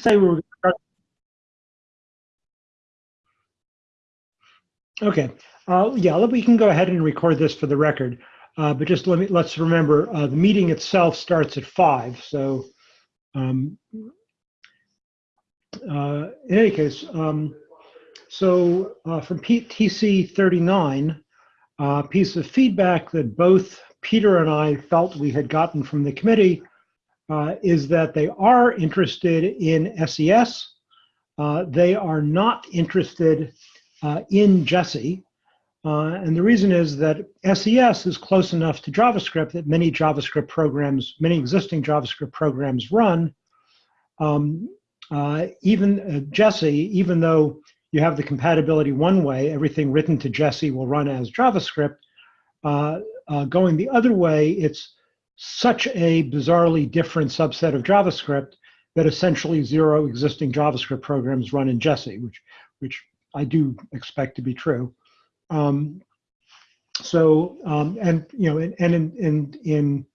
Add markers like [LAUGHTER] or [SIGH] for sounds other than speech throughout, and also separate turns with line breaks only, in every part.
say. Okay, uh, yeah, we can go ahead and record this for the record. Uh, but just let me, let's remember, uh, the meeting itself starts at five. So um, uh, in any case, um, so uh, from TC 39, a uh, piece of feedback that both Peter and I felt we had gotten from the committee uh, is that they are interested in SES. Uh, they are not interested uh, in Jessie. Uh, and the reason is that SES is close enough to JavaScript that many JavaScript programs, many existing JavaScript programs run. Um, uh, even uh, Jessie, even though you have the compatibility one way, everything written to Jessie will run as JavaScript. Going the other way, it's such a bizarrely different subset of JavaScript that essentially zero existing JavaScript programs run in Jessie, which, which I do expect to be true. Um, so, um, and you know, and, and in in, in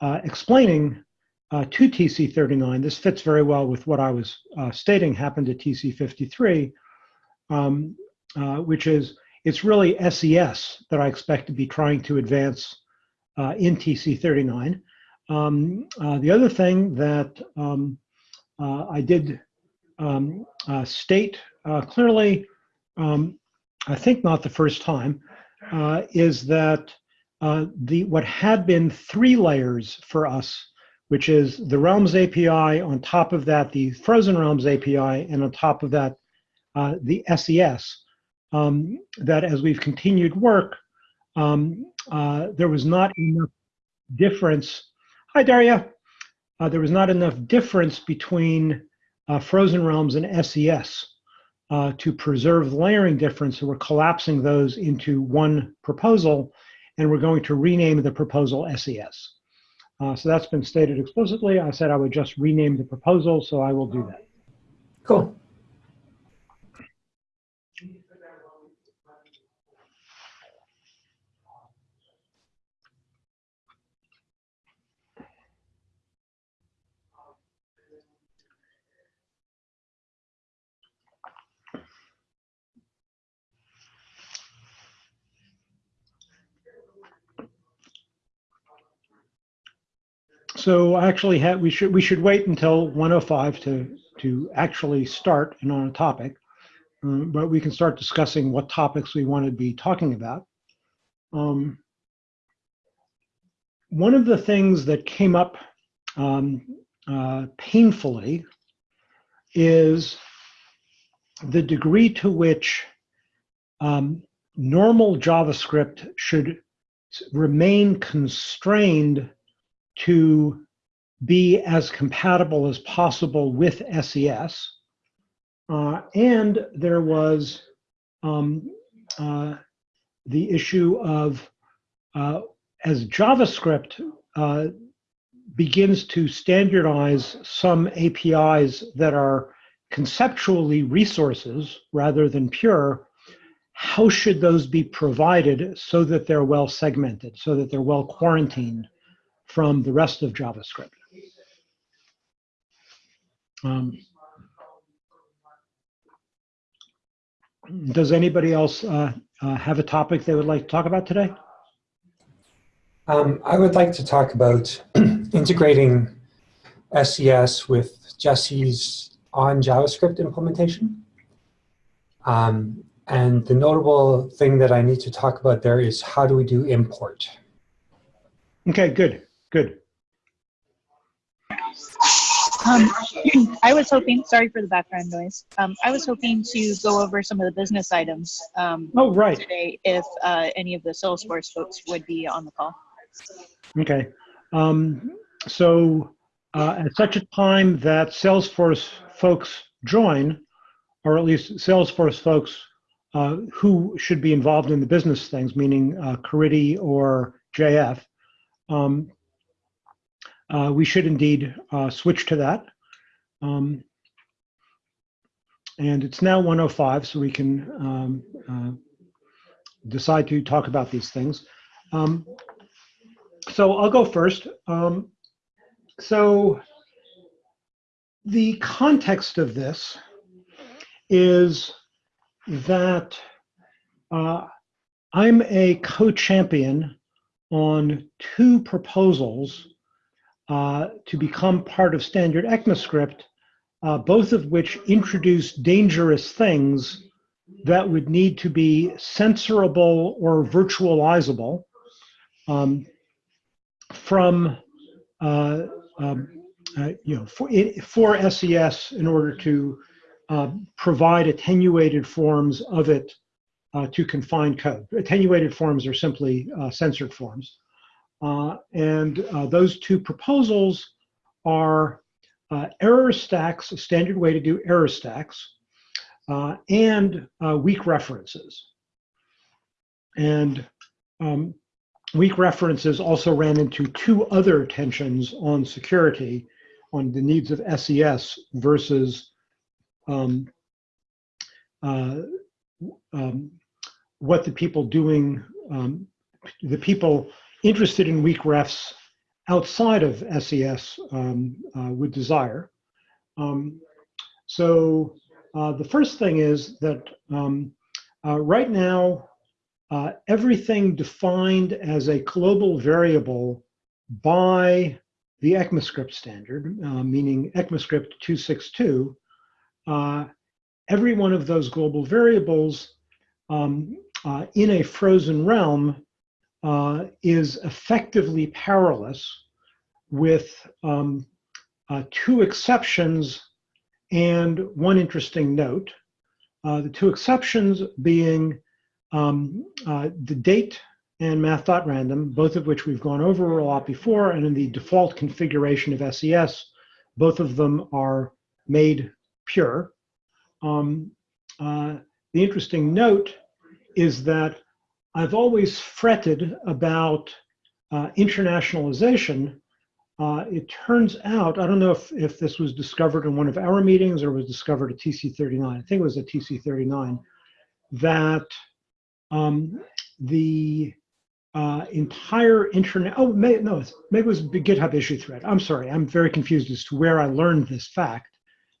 uh, explaining uh, to TC39, this fits very well with what I was uh, stating happened at TC53, um, uh, which is it's really SES that I expect to be trying to advance uh, in TC39. Um, uh, the other thing that um, I did um, state clearly um, I think not the first time, uh, is that uh, the what had been three layers for us, which is the Realms API, on top of that the Frozen Realms API, and on top of that uh, the SES, um, that as we've continued work, um, uh, there was not enough difference. Hi, Daria. Uh, there was not enough difference between uh, Frozen Realms and SES uh, to preserve the layering difference. So we're collapsing those into one proposal, and we're going to rename the proposal SES. Uh, so that's been stated explicitly. I said I would just rename the proposal, so I will do that.
Cool.
So actually, we should we should wait until 105 to to actually start and on a topic, um, but we can start discussing what topics we want to be talking about. Um, one of the things that came up um, uh, painfully is the degree to which um, normal JavaScript should remain constrained to be as compatible as possible with SES. Uh, and there was um, uh, the issue of uh, as JavaScript uh, begins to standardize some APIs that are conceptually resources rather than pure, how should those be provided so that they're well segmented, so that they're well quarantined? From the rest of JavaScript. Um, does anybody else uh, uh, have a topic they would like to talk about today?
Um, I would like to talk about [CLEARS THROAT] integrating SES with Jessie's on JavaScript implementation. Um, and the notable thing that I need to talk about there is how do we do import?
Okay, good. Good.
Um, [CLEARS THROAT] I was hoping, sorry for the background noise. Um, I was hoping to go over some of the business items um,
oh, right.
today if uh, any of the Salesforce folks would be on the call.
Okay. Um, so uh, at such a time that Salesforce folks join, or at least Salesforce folks uh, who should be involved in the business things, meaning uh, or JF, um, uh, we should indeed uh, switch to that. Um, and it's now 105, so we can um, uh, decide to talk about these things. Um, so I'll go first. Um, so the context of this is that uh, I'm a co-champion on two proposals uh, to become part of standard ECMAScript, uh, both of which introduce dangerous things that would need to be censorable or virtualizable um, from uh, um, uh, you know for, for SES in order to uh, provide attenuated forms of it uh, to confined code. Attenuated forms are simply uh, censored forms. Uh, and uh, those two proposals are uh, error stacks, a standard way to do error stacks, and weak references. And um, weak references also ran into two other tensions on security, on the needs of SES versus um, uh, um, what the people doing, um, the people interested in weak refs outside of SES um, uh, would desire. Um, so uh, the first thing is that um, uh, right now, uh, everything defined as a global variable by the ECMAScript standard, uh, meaning ECMAScript 262, uh, every one of those global variables um, in a frozen realm uh, is effectively powerless with um, uh, two exceptions and one interesting note. Uh, the two exceptions being um, uh, the date and math.random, both of which we've gone over a lot before, and in the default configuration of SES, both of them are made pure. Um, uh, the interesting note is that I've always fretted about uh, internationalization. Uh, it turns out, I don't know if, if this was discovered in one of our meetings or was discovered at TC39, I think it was at TC39, that um, the uh, entire internet, oh, may, no, maybe it was GitHub issue thread. I'm sorry, I'm very confused as to where I learned this fact.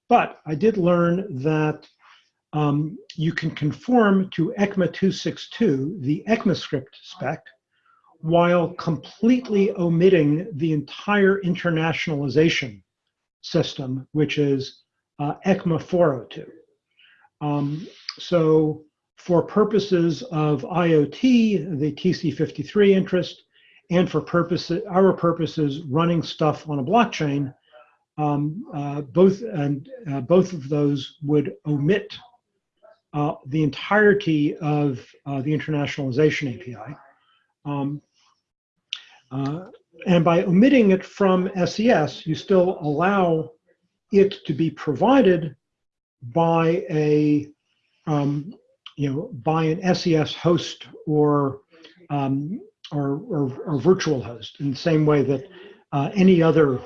But I did learn that um, you can conform to ECMA 262, the ECMAScript spec, while completely omitting the entire internationalization system, which is uh, ECMA 402. Um, so for purposes of IoT, the TC53 interest, and for purposes, our purposes running stuff on a blockchain, um, uh, both and uh, both of those would omit uh, the entirety of uh, the internationalization API. Um, uh, and by omitting it from SES, you still allow it to be provided by a, um, you know, by an SES host or, um, or, or, or, virtual host in the same way that uh, any other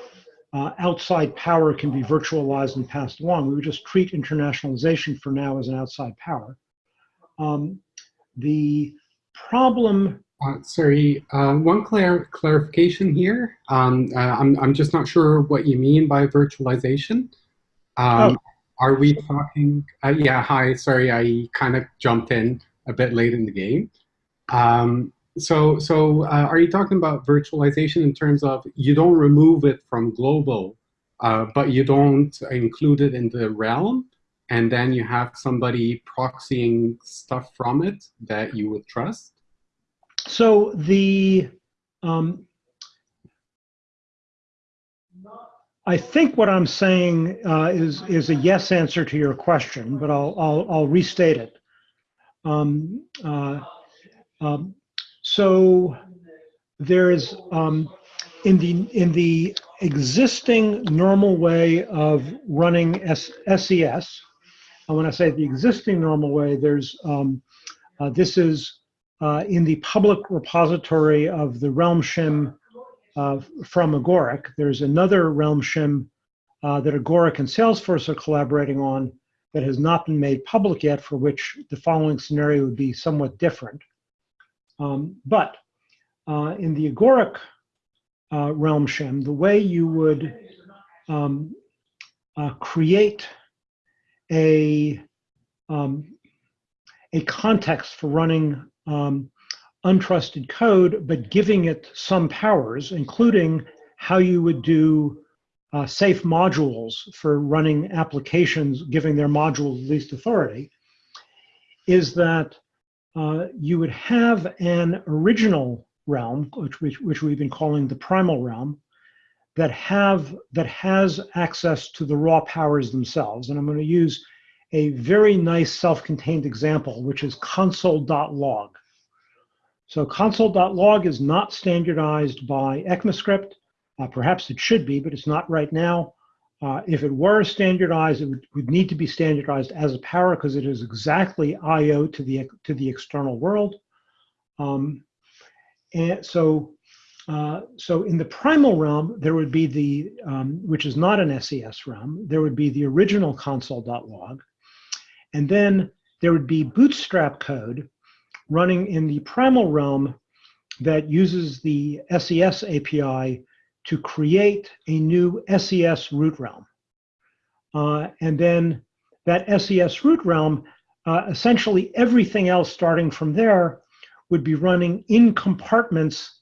uh, outside power can be virtualized and passed along. We would just treat internationalization for now as an outside power. Um, the problem.
Uh, sorry, uh, one clar clarification here. Um, uh, I'm, I'm just not sure what you mean by virtualization. Um, oh. Are we talking? Uh, yeah, hi, sorry, I kind of jumped in a bit late in the game. Um, so, so uh, are you talking about virtualization in terms of you don't remove it from global, uh, but you don't include it in the realm, and then you have somebody proxying stuff from it that you would trust?
So the, um, I think what I'm saying uh, is is a yes answer to your question, but I'll I'll, I'll restate it. Um, uh, um, so there is um, in the in the existing normal way of running S, SES. And when I say the existing normal way, there's um, uh, this is uh, in the public repository of the Realm shim uh, from Agoric. There's another Realm shim uh, that Agoric and Salesforce are collaborating on that has not been made public yet, for which the following scenario would be somewhat different. Um, but uh, in the agoric uh, realm shim, the way you would um, uh, create a um, a context for running um, untrusted code, but giving it some powers, including how you would do uh, safe modules for running applications, giving their modules least authority, is that uh, you would have an original realm, which, which, which we've been calling the primal realm, that have that has access to the raw powers themselves. And I'm going to use a very nice self-contained example, which is console.log. So console.log is not standardized by ECMAScript. Uh, perhaps it should be, but it's not right now. Uh, if it were standardized, it would, would, need to be standardized as a power because it is exactly I/O to the to the external world. Um, and so, uh, so in the primal realm, there would be the um, which is not an SES realm. There would be the original console.log, and then there would be Bootstrap code running in the primal realm that uses the SES API to create a new SES root realm. Uh, and then that SES root realm, uh, essentially everything else starting from there would be running in compartments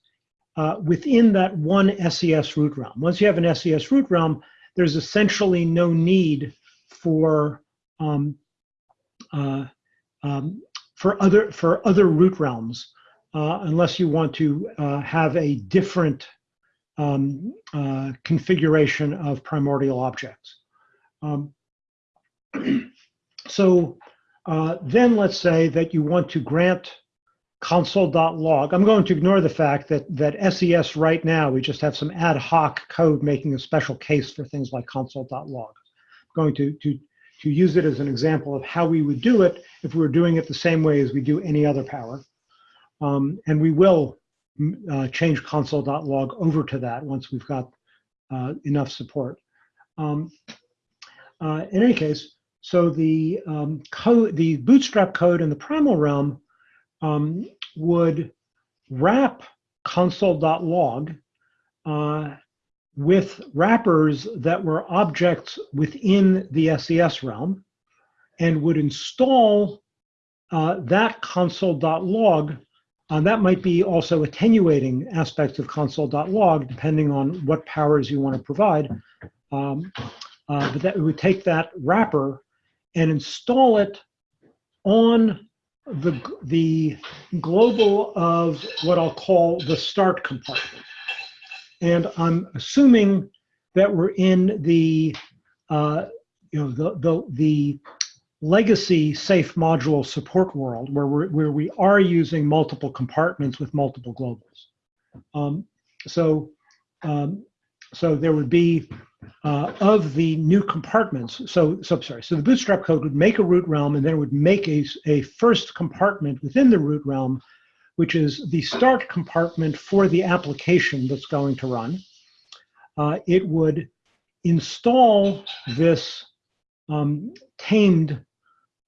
uh, within that one SES root realm. Once you have an SES root realm, there's essentially no need for um, uh, um, for other for other root realms, uh, unless you want to uh, have a different um, uh, configuration of primordial objects. Um, [CLEARS THROAT] so uh, then let's say that you want to grant console.log. I'm going to ignore the fact that, that SES right now, we just have some ad hoc code making a special case for things like console.log. I'm going to, to, to use it as an example of how we would do it if we were doing it the same way as we do any other power. Um, and we will uh, change console.log over to that once we've got uh, enough support. Um, uh, in any case, so the um, code, the bootstrap code in the primal realm um, would wrap console.log uh, with wrappers that were objects within the SES realm and would install uh, that console.log uh, that might be also attenuating aspects of console.log, depending on what powers you want to provide. Um, uh, but that would take that wrapper and install it on the, the global of what I'll call the start compartment. And I'm assuming that we're in the, uh, you know, the, the, the legacy safe module support world where, we're, where we are using multiple compartments with multiple globals. Um, so, um, so there would be uh, of the new compartments. So, so sorry. So the Bootstrap code would make a root realm and then it would make a, a first compartment within the root realm, which is the start compartment for the application that's going to run. Uh, it would install this um, tamed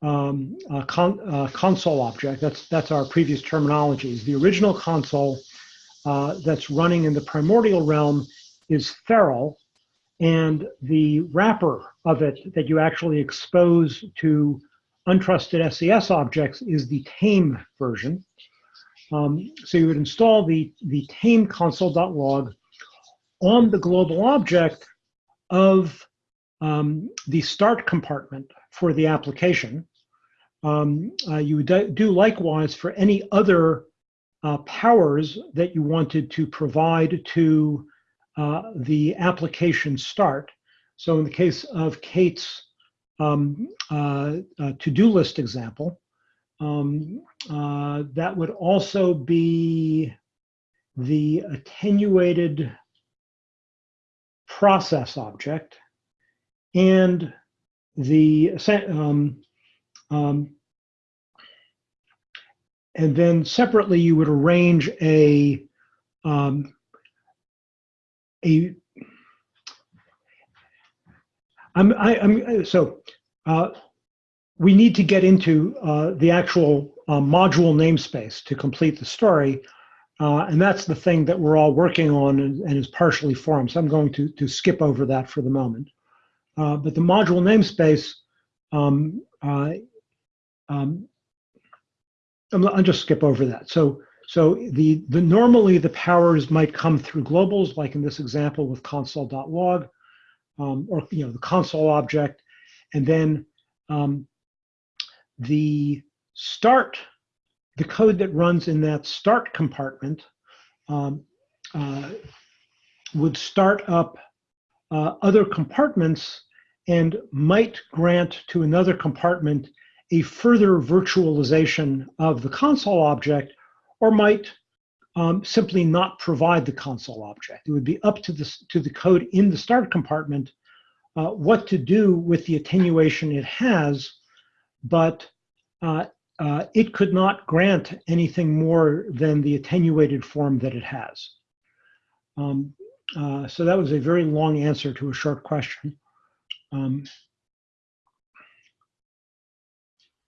um, con console object. That's, that's our previous terminology. The original console uh, that's running in the primordial realm is feral, and the wrapper of it that you actually expose to untrusted SES objects is the tame version. Um, so you would install the, the tame console.log on the global object of um, the start compartment for the application. Um, uh, you would do likewise for any other uh, powers that you wanted to provide to uh, the application start. So in the case of Kate's um, uh, uh, to-do list example, um, uh, that would also be the attenuated process object and the um, um, and then separately, you would arrange a um, a. I'm I, am so uh, we need to get into uh, the actual uh, module namespace to complete the story, uh, and that's the thing that we're all working on and, and, is partially formed. So I'm going to to skip over that for the moment. uh, but the module namespace, um, uh, um, I'll just skip over that. So, so the, the normally the powers might come through globals, like in this example with console.log, um, or you know the console object, and then um, the start, the code that runs in that start compartment um, uh, would start up uh, other compartments and might grant to another compartment a further virtualization of the console object, or might um, simply not provide the console object. It would be up to the, to the code in the start compartment uh, what to do with the attenuation it has, but uh, uh, it could not grant anything more than the attenuated form that it has. Um, uh, so that was a very long answer to a short question. Um,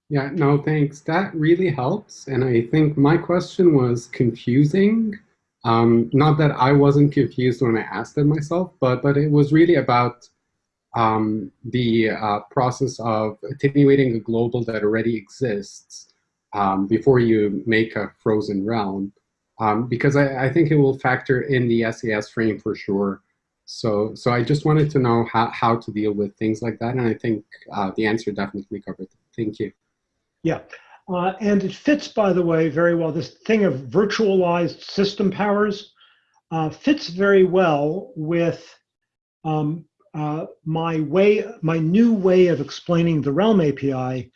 Yeah, no, thanks. That really helps. And I think my question was confusing. Um, not that I wasn't confused when I asked it myself, but, but it was really about um, the uh, process of attenuating a global that already exists um, before you make a frozen realm. Um, because I, I think it will factor in the SAS frame for sure. So, so I just wanted to know how, how to deal with things like that. And I think uh, the answer definitely covered it. Thank you.
Yeah, uh, and it fits, by the way, very well. This thing of virtualized system powers uh, fits very well with um, uh, my way, my new way of explaining the Realm API,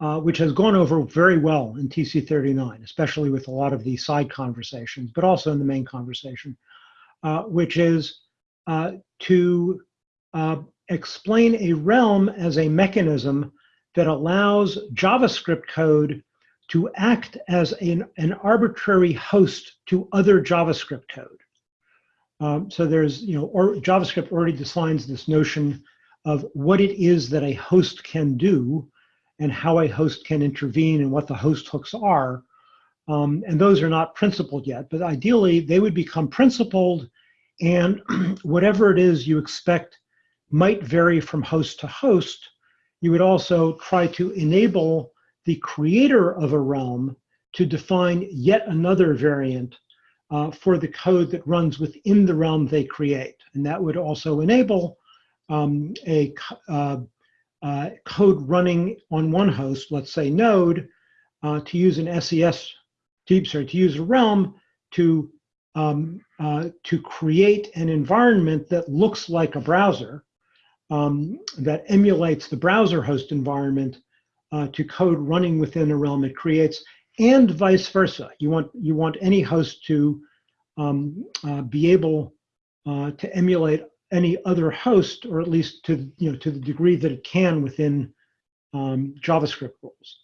uh, which has gone over very well in TC39, especially with a lot of the side conversations, but also in the main conversation, uh, which is uh, to explain a realm as a mechanism that allows JavaScript code to act as an, an arbitrary host to other JavaScript code. Um, so there's, you know, or JavaScript already defines this notion of what it is that a host can do and how a host can intervene and what the host hooks are. Um, and those are not principled yet, but ideally they would become principled and [CLEARS THROAT] whatever it is you expect might vary from host to host, you would also try to enable the creator of a realm to define yet another variant uh, for the code that runs within the realm they create. And that would also enable um, a uh, uh, code running on one host, let's say node, uh, to use an SES, to, sorry, to use a realm to, um, uh, to create an environment that looks like a browser um, that emulates the browser host environment uh, to code running within a realm it creates, and vice versa. You want you want any host to um, uh, be able uh, to emulate any other host, or at least to you know to the degree that it can within um, JavaScript rules.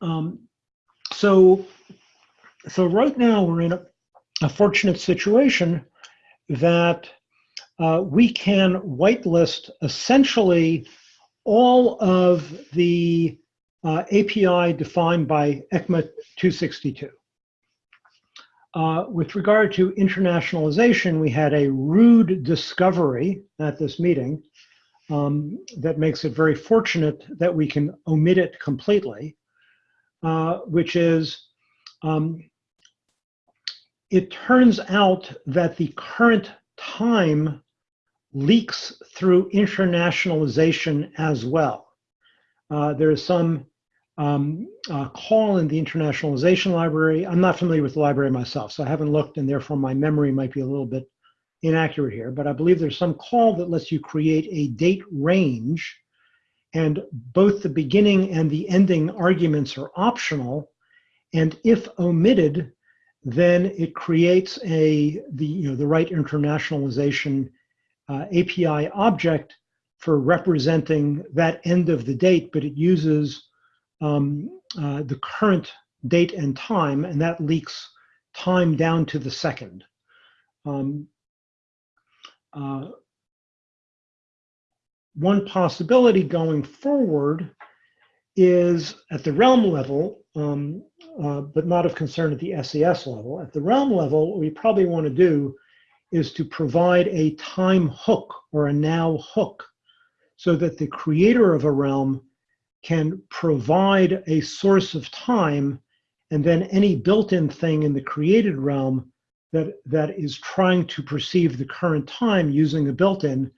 Um, so, so right now we're in a, a fortunate situation that uh, we can whitelist essentially all of the uh, API defined by ECMA 262. Uh, with regard to internationalization, we had a rude discovery at this meeting um, that makes it very fortunate that we can omit it completely, uh, which is um, it turns out that the current time leaks through internationalization as well. Uh, there is some um, uh, call in the internationalization library. I'm not familiar with the library myself, so I haven't looked, and therefore my memory might be a little bit inaccurate here. But I believe there's some call that lets you create a date range, and both the beginning and the ending arguments are optional. And if omitted, then it creates a the you know the right internationalization uh, API object for representing that end of the date, but it uses um, uh, the current date and time, and that leaks time down to the second. Um, uh, one possibility going forward is at the realm level, um, uh, but not of concern at the SES level. At the realm level, what we probably want to do is to provide a time hook or a now hook so that the creator of a realm can provide a source of time and then any built-in thing in the created realm that, that is trying to perceive the current time using a built-in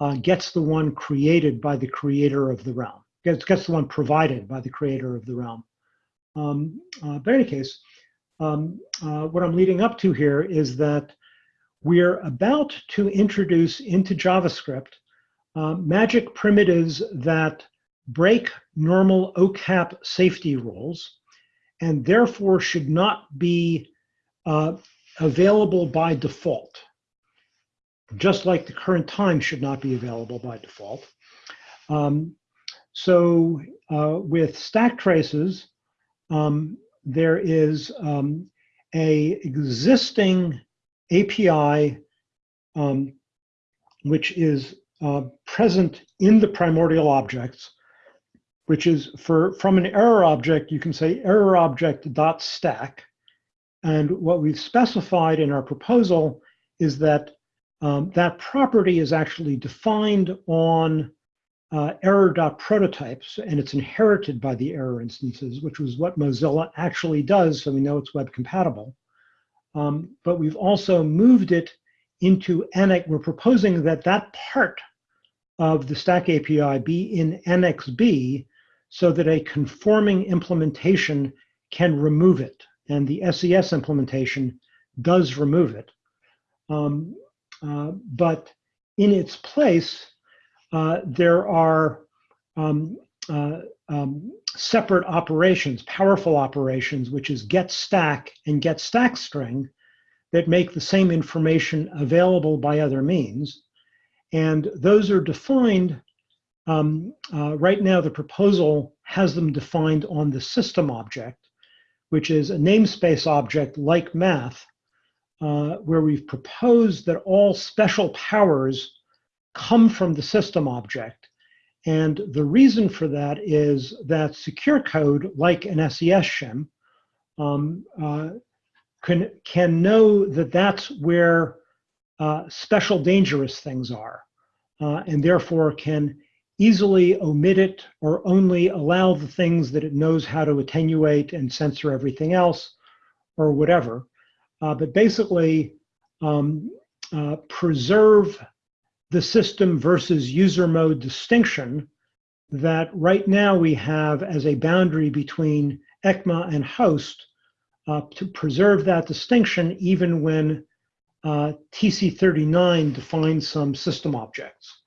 uh, gets the one created by the creator of the realm, gets, gets the one provided by the creator of the realm. Um, uh, but in any case, um, uh, what I'm leading up to here is that we're about to introduce into JavaScript uh, magic primitives that break normal OCAP safety rules and therefore should not be uh, available by default, just like the current time should not be available by default. Um, so uh, with stack traces, um, there is um, a existing API um, which is uh, present in the primordial objects, which is for from an error object, you can say error object dot stack. And what we've specified in our proposal is that um, that property is actually defined on uh, error.prototypes, and it's inherited by the error instances, which was what Mozilla actually does, so we know it's web compatible. Um, but we've also moved it into Annex. We're proposing that that part of the Stack API be in Annex B so that a conforming implementation can remove it. And the SES implementation does remove it. Um, uh, but in its place, there are um, uh, um, separate operations, powerful operations, which is get stack and get stack string that make the same information available by other means. And those are defined, um, uh, right now the proposal has them defined on the system object, which is a namespace object like math, uh, where we've proposed that all special powers come from the system object. And the reason for that is that secure code, like an SES shim, um, uh, can, can know that that's where uh, special dangerous things are, uh, and therefore can easily omit it or only allow the things that it knows how to attenuate and censor everything else or whatever. Uh, but basically, um, uh, preserve the system versus user mode distinction that right now we have as a boundary between ECMA and host uh, to preserve that distinction even when uh, TC39 defines some system objects.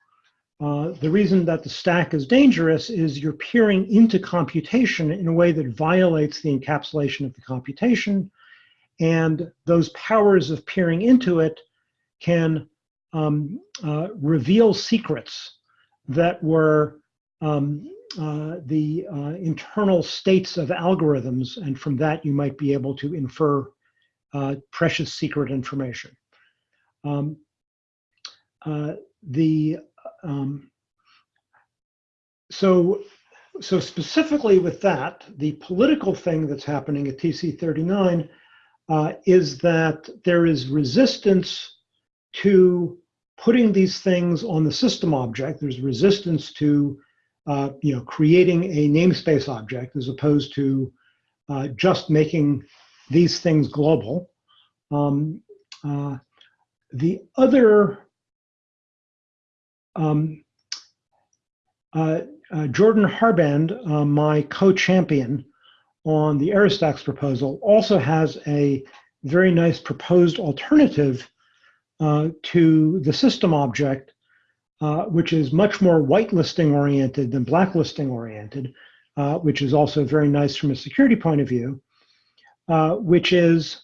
Uh, the reason that the stack is dangerous is you're peering into computation in a way that violates the encapsulation of the computation, and those powers of peering into it can um, uh, reveal secrets that were um, uh, the uh, internal states of algorithms, and from that you might be able to infer uh, precious secret information. Um, uh, the um, so so specifically with that, the political thing that's happening at TC39 uh, is that there is resistance to putting these things on the system object. There's resistance to uh, you know, creating a namespace object as opposed to uh, just making these things global. Um, uh, the other, um, uh, uh, Jordan Harband, uh, my co-champion on the error stacks proposal, also has a very nice proposed alternative uh, to the system object, uh, which is much more whitelisting oriented than blacklisting oriented, uh, which is also very nice from a security point of view, uh, which is,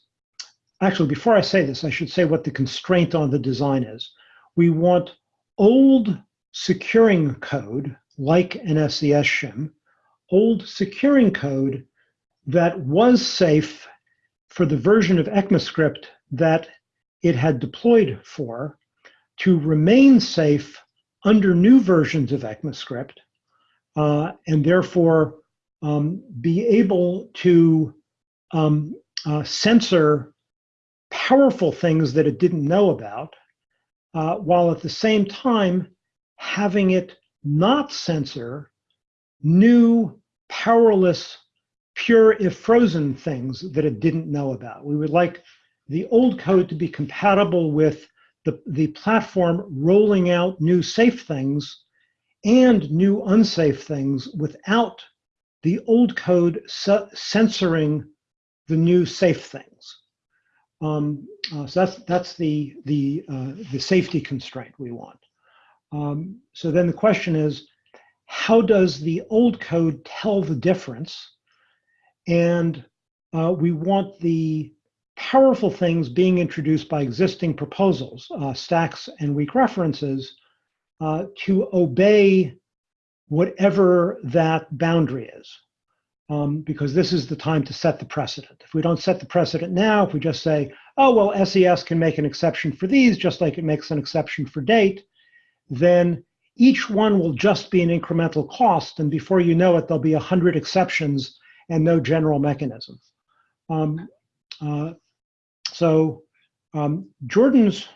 actually, before I say this, I should say what the constraint on the design is. We want old securing code, like an SES shim, old securing code that was safe for the version of ECMAScript that it had deployed for to remain safe under new versions of ECMAScript uh, and therefore um, be able to um, uh, censor powerful things that it didn't know about, uh, while at the same time having it not censor new, powerless, pure if frozen things that it didn't know about. We would like the old code to be compatible with the, the platform rolling out new safe things and new unsafe things without the old code censoring the new safe things. Um, uh, so that's that's the the uh, the safety constraint we want. Um, so then the question is, how does the old code tell the difference? And uh, we want the powerful things being introduced by existing proposals, uh, stacks and weak references, uh, to obey whatever that boundary is. Um, because this is the time to set the precedent. If we don't set the precedent now, if we just say, oh, well, SES can make an exception for these, just like it makes an exception for date, then each one will just be an incremental cost. And before you know it, there'll be 100 exceptions and no general mechanism. Um, uh, so um, Jordan's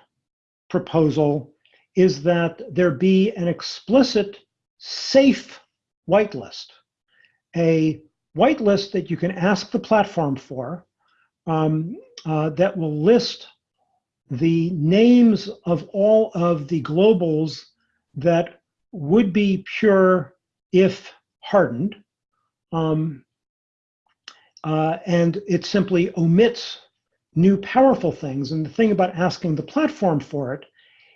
proposal is that there be an explicit safe whitelist, a whitelist that you can ask the platform for um, uh, that will list the names of all of the globals that would be pure if hardened. Um, uh, and it simply omits new powerful things. And the thing about asking the platform for it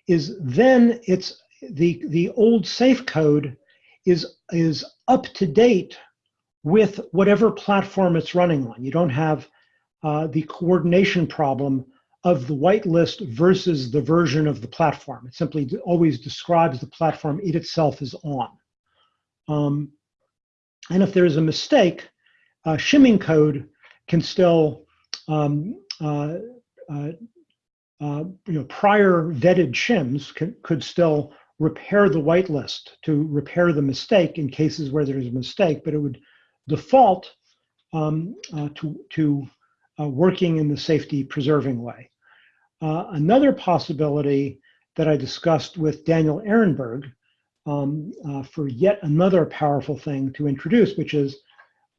is then it's the, the old safe code is, is up to date with whatever platform it's running on. You don't have uh, the coordination problem of the whitelist versus the version of the platform. It simply always describes the platform it itself is on. Um, and if there is a mistake, uh, shimming code can still um, uh, uh, you know, prior vetted shims could still repair the whitelist to repair the mistake in cases where there's a mistake, but it would default um, uh, to, to uh, working in the safety preserving way. Uh, another possibility that I discussed with Daniel Ehrenberg um, uh, for yet another powerful thing to introduce, which is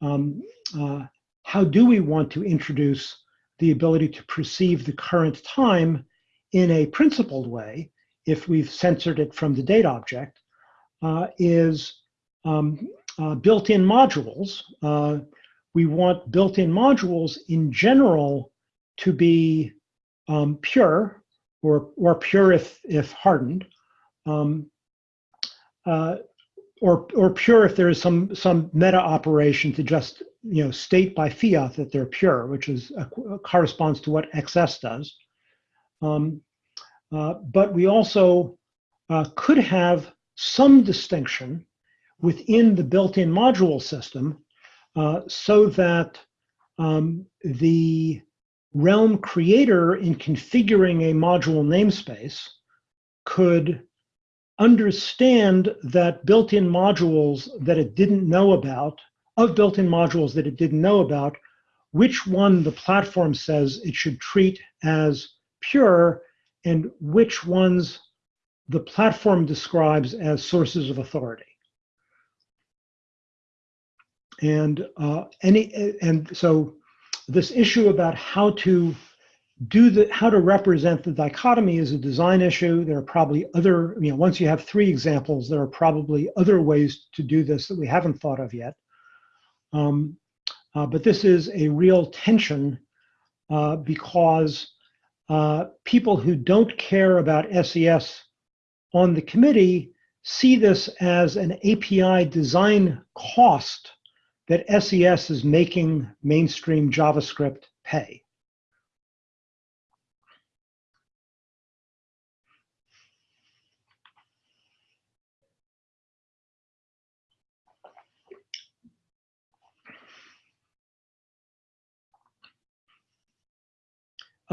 um, uh, how do we want to introduce the ability to perceive the current time in a principled way, if we've censored it from the date object, uh, is um, uh, built-in modules. Uh, we want built-in modules in general to be um, pure or, or pure if, if hardened, um, uh, or, or pure if there is some, some meta operation to just you know, state by fiat that they're pure, which is uh, corresponds to what XS does. Um, uh, but we also uh, could have some distinction within the built-in module system uh, so that um, the Realm creator in configuring a module namespace could understand that built-in modules that it didn't know about of built-in modules that it didn't know about, which one the platform says it should treat as pure and which ones the platform describes as sources of authority. And uh, any and so this issue about how to do the how to represent the dichotomy is a design issue. There are probably other, you know, once you have three examples, there are probably other ways to do this that we haven't thought of yet. Um, uh, but this is a real tension uh, because uh, people who don't care about SES on the committee see this as an API design cost that SES is making mainstream JavaScript pay.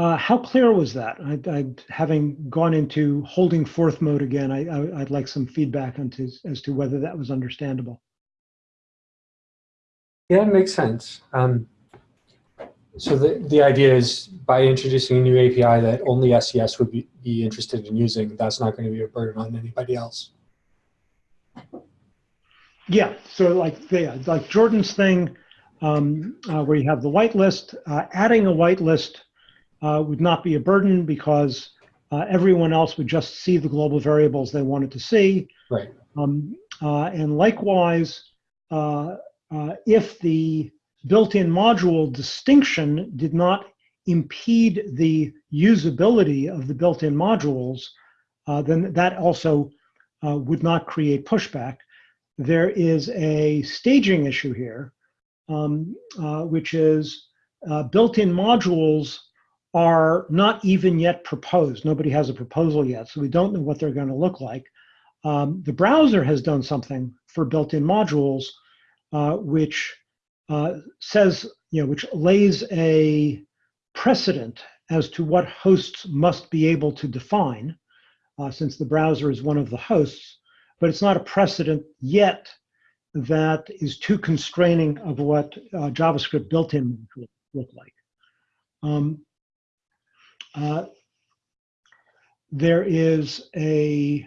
Uh, how clear was that? I, I, having gone into holding forth mode again, I, would like some feedback onto, as to whether that was understandable.
Yeah, it makes sense. Um, So the, the idea is by introducing a new API that only SES would be, be interested in using, that's not going to be a burden on anybody else.
Yeah, so like the like Jordan's thing, um, uh, where you have the whitelist, uh, adding a whitelist uh, would not be a burden because uh, everyone else would just see the global variables they wanted to see.
Right.
Um, uh, and likewise, uh, uh, if the built-in module distinction did not impede the usability of the built-in modules, uh, then that also uh, would not create pushback. There is a staging issue here, um, uh, which is uh, built-in modules are not even yet proposed. Nobody has a proposal yet, so we don't know what they're going to look like. Um, the browser has done something for built-in modules, uh, which uh, says, you know, which lays a precedent as to what hosts must be able to define, uh, since the browser is one of the hosts, but it's not a precedent yet that is too constraining of what uh, JavaScript built-in would look like. Um, uh, there is a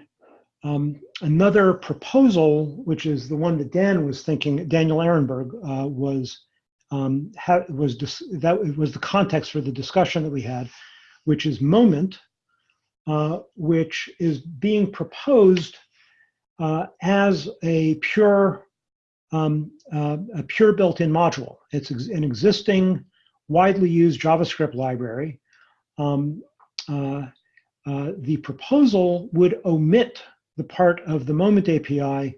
um, another proposal, which is the one that Dan was thinking, Daniel Ehrenberg uh, was um, was that was the context for the discussion that we had, which is Moment, uh, which is being proposed uh, as a pure um, uh, a pure built-in module. It's ex an existing, widely used JavaScript library. Um, uh, uh, the proposal would omit the part of the Moment API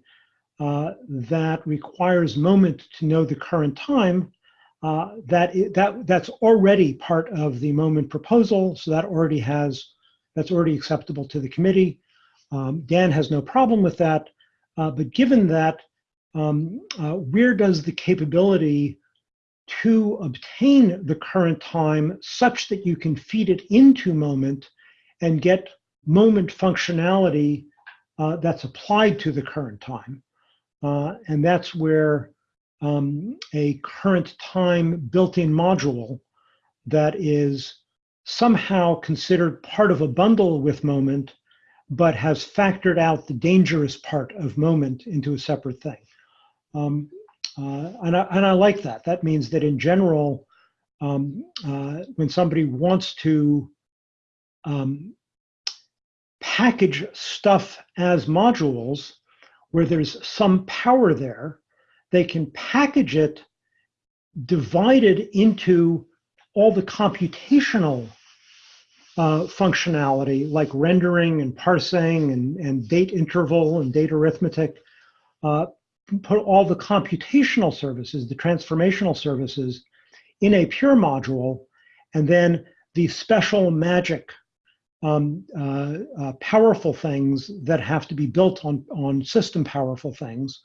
uh, that requires Moment to know the current time. Uh, that that that's already part of the Moment proposal, so that already has that's already acceptable to the committee. Um, Dan has no problem with that, uh, but given that, um, where does the capability to obtain the current time such that you can feed it into Moment and get Moment functionality uh, that's applied to the current time. Uh, and that's where um, a current time built-in module that is somehow considered part of a bundle with Moment, but has factored out the dangerous part of Moment into a separate thing. Um, uh, and, I, and I like that. That means that in general, um, uh, when somebody wants to um, package stuff as modules where there's some power there, they can package it divided into all the computational uh, functionality like rendering and parsing and, and date interval and date arithmetic, uh, put all the computational services, the transformational services in a pure module, and then the special magic um, uh, uh, powerful things that have to be built on, on system powerful things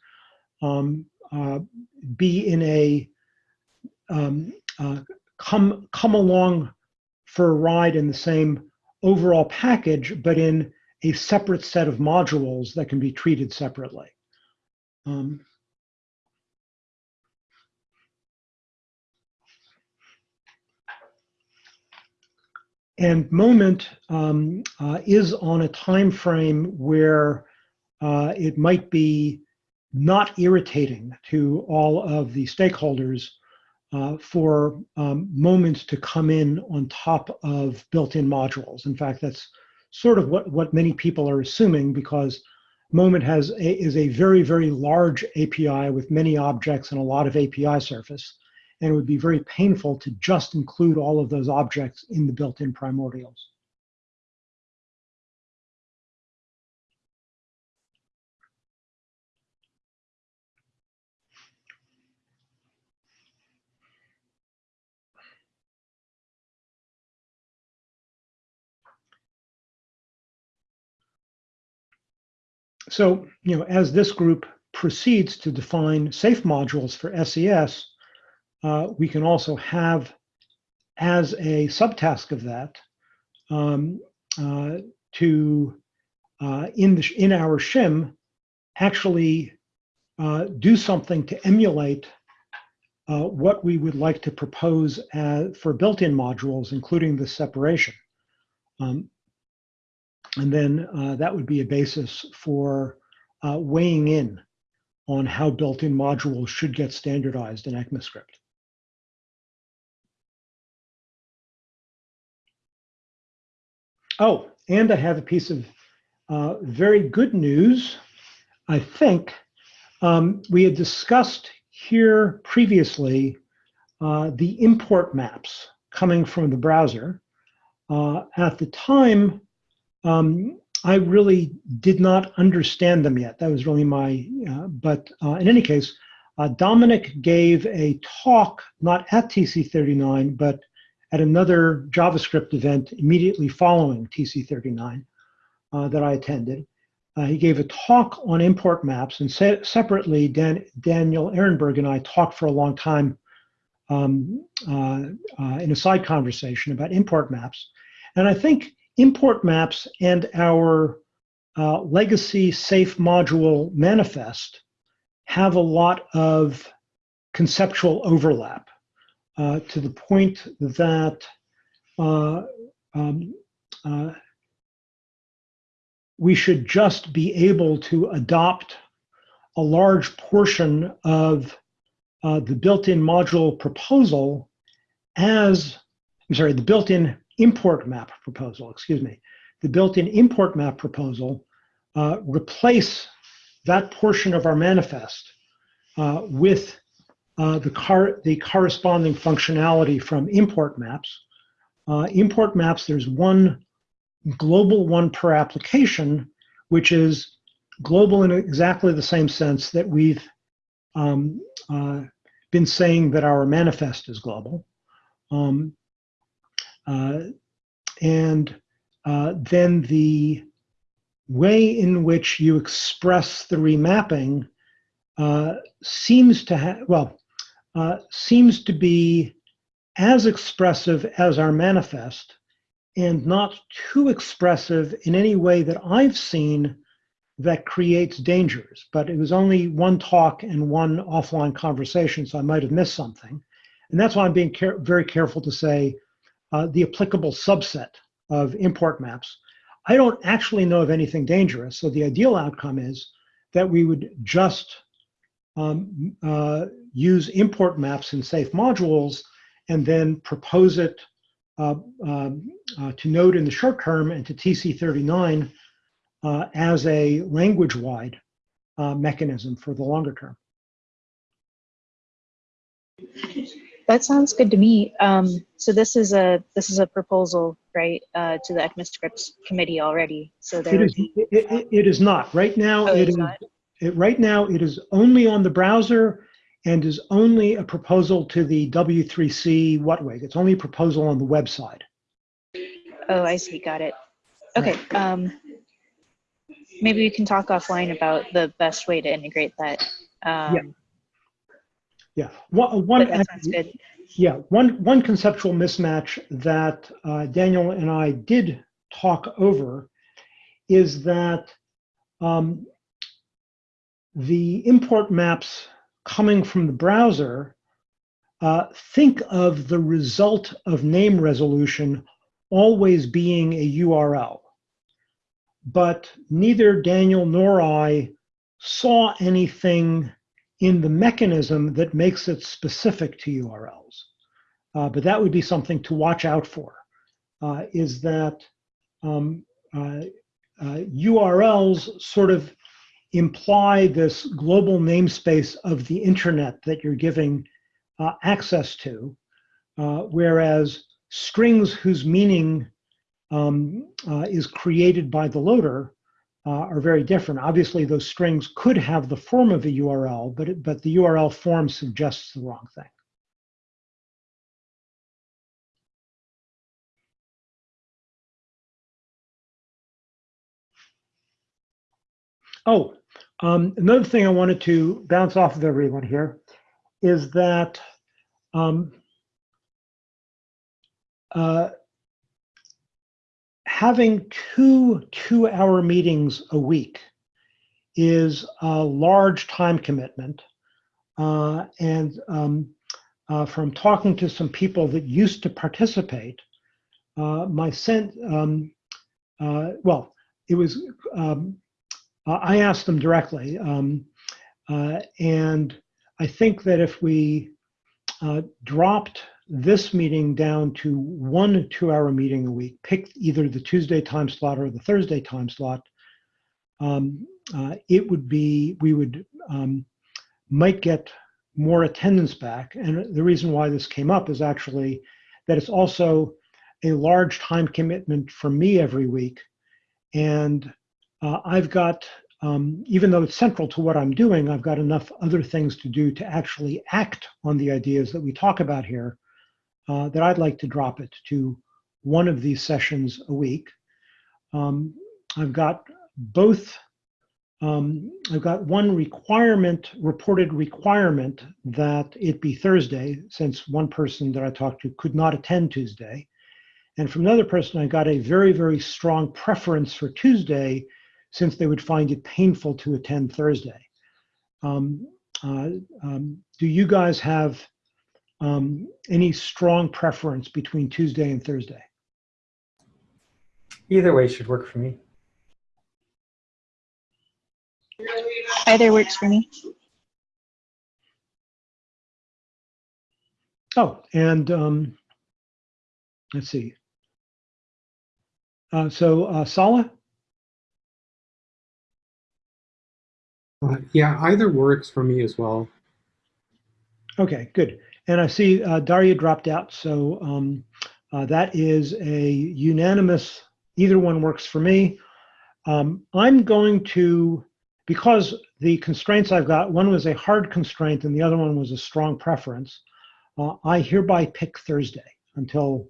um, uh, be in a um, uh, come come along for a ride in the same overall package, but in a separate set of modules that can be treated separately. Um, And moment um, uh, is on a time frame where uh, it might be not irritating to all of the stakeholders uh, for um, moments to come in on top of built-in modules. In fact, that's sort of what, what many people are assuming because Moment has a, is a very, very large API with many objects and a lot of API surface and it would be very painful to just include all of those objects in the built-in primordials. So, you know, as this group proceeds to define safe modules for SES, uh, we can also have as a subtask of that um, uh, to uh, in the in our shim actually uh, do something to emulate uh, what we would like to propose as, for built-in modules, including the separation. Um, and then uh, that would be a basis for uh, weighing in on how built-in modules should get standardized in ECMAScript. Oh, and I have a piece of uh, very good news. I think um, we had discussed here previously uh, the import maps coming from the browser. Uh, at the time, um, I really did not understand them yet. That was really my, uh, but uh, in any case, uh, Dominic gave a talk, not at TC39, but at another JavaScript event immediately following TC39 uh, that I attended. Uh, he gave a talk on import maps, and se separately, Dan Daniel Ehrenberg and I talked for a long time um, uh, in a side conversation about import maps. And I think import maps and our uh, legacy safe module manifest have a lot of conceptual overlap uh, to the point that uh, um, uh, we should just be able to adopt a large portion of uh, the built-in module proposal as, I'm sorry, the built-in import map proposal, excuse me, the built-in import map proposal, uh, replace that portion of our manifest uh, with uh, the, car the corresponding functionality from import maps. Uh, import maps, there's one global one per application, which is global in exactly the same sense that we've um, uh, been saying that our manifest is global. Um, and uh, then the way in which you express the remapping uh, seems to have, well, uh, seems to be as expressive as our manifest and not too expressive in any way that I've seen that creates dangers. But it was only one talk and one offline conversation, so I might have missed something. And that's why I'm being care very careful to say uh, the applicable subset of import maps. I don't actually know of anything dangerous, so the ideal outcome is that we would just um, uh, use import maps in safe modules and then propose it uh, um, uh, to Node in the short term and to TC39 uh, as a language-wide uh, mechanism for the longer term.
That sounds good to me. Um, so this is a this is a proposal, right, uh, to the ECMAScripts committee already. So there
it is,
be,
it, it, it is not right now.
Oh, it's not?
it, right now. It is only on the browser and is only a proposal to the W3C WHATWG. It's only a proposal on the website.
Oh, I see. Got it. Okay. Um, maybe we can talk offline about the best way to integrate that. Um,
Yeah. Yeah, one, one
that sounds good.
Yeah, one, one conceptual mismatch that uh, Daniel and I did talk over is that um, the import maps coming from the browser uh, think of the result of name resolution always being a URL. But neither Daniel nor I saw anything in the mechanism that makes it specific to URLs. Uh, but that would be something to watch out for, uh, is that um, uh, uh URLs sort of imply this global namespace of the internet that you're giving uh, access to, uh, whereas strings whose meaning um, is created by the loader uh, are very different. Obviously, those strings could have the form of a URL, but, it, but the URL form suggests the wrong thing. Oh, um, another thing I wanted to bounce off of everyone here is that um, uh, having two two-hour meetings a week is a large time commitment. Uh, and um, uh, from talking to some people that used to participate, uh, my sense, um, uh, well, it was, um, I asked them directly. Um, uh, and I think that if we uh, dropped this meeting down to one two hour meeting a week, pick either the Tuesday time slot or the Thursday time slot, um, uh, it would be, we would, um, might get more attendance back. And the reason why this came up is actually that it's also a large time commitment for me every week. And uh, I've got, um, even though it's central to what I'm doing, I've got enough other things to do to actually act on the ideas that we talk about here uh, that I'd like to drop it to one of these sessions a week. Um, I've got both, um, I've got one requirement, reported requirement that it be Thursday, since one person that I talked to could not attend Tuesday. And from another person, I got a very, very strong preference for Tuesday, since they would find it painful to attend Thursday. Um, uh, um, do you guys have um, any strong preference between Tuesday and Thursday?
Either way should work for me.
Either works for me.
Oh, and um, let's see. Uh, so uh, Sala?
Uh, yeah, either works for me as well.
Okay, good. And I see uh, Daria dropped out, so um, uh, that is a unanimous, either one works for me. Um, I'm going to, because the constraints I've got, one was a hard constraint and the other one was a strong preference, uh, I hereby pick Thursday until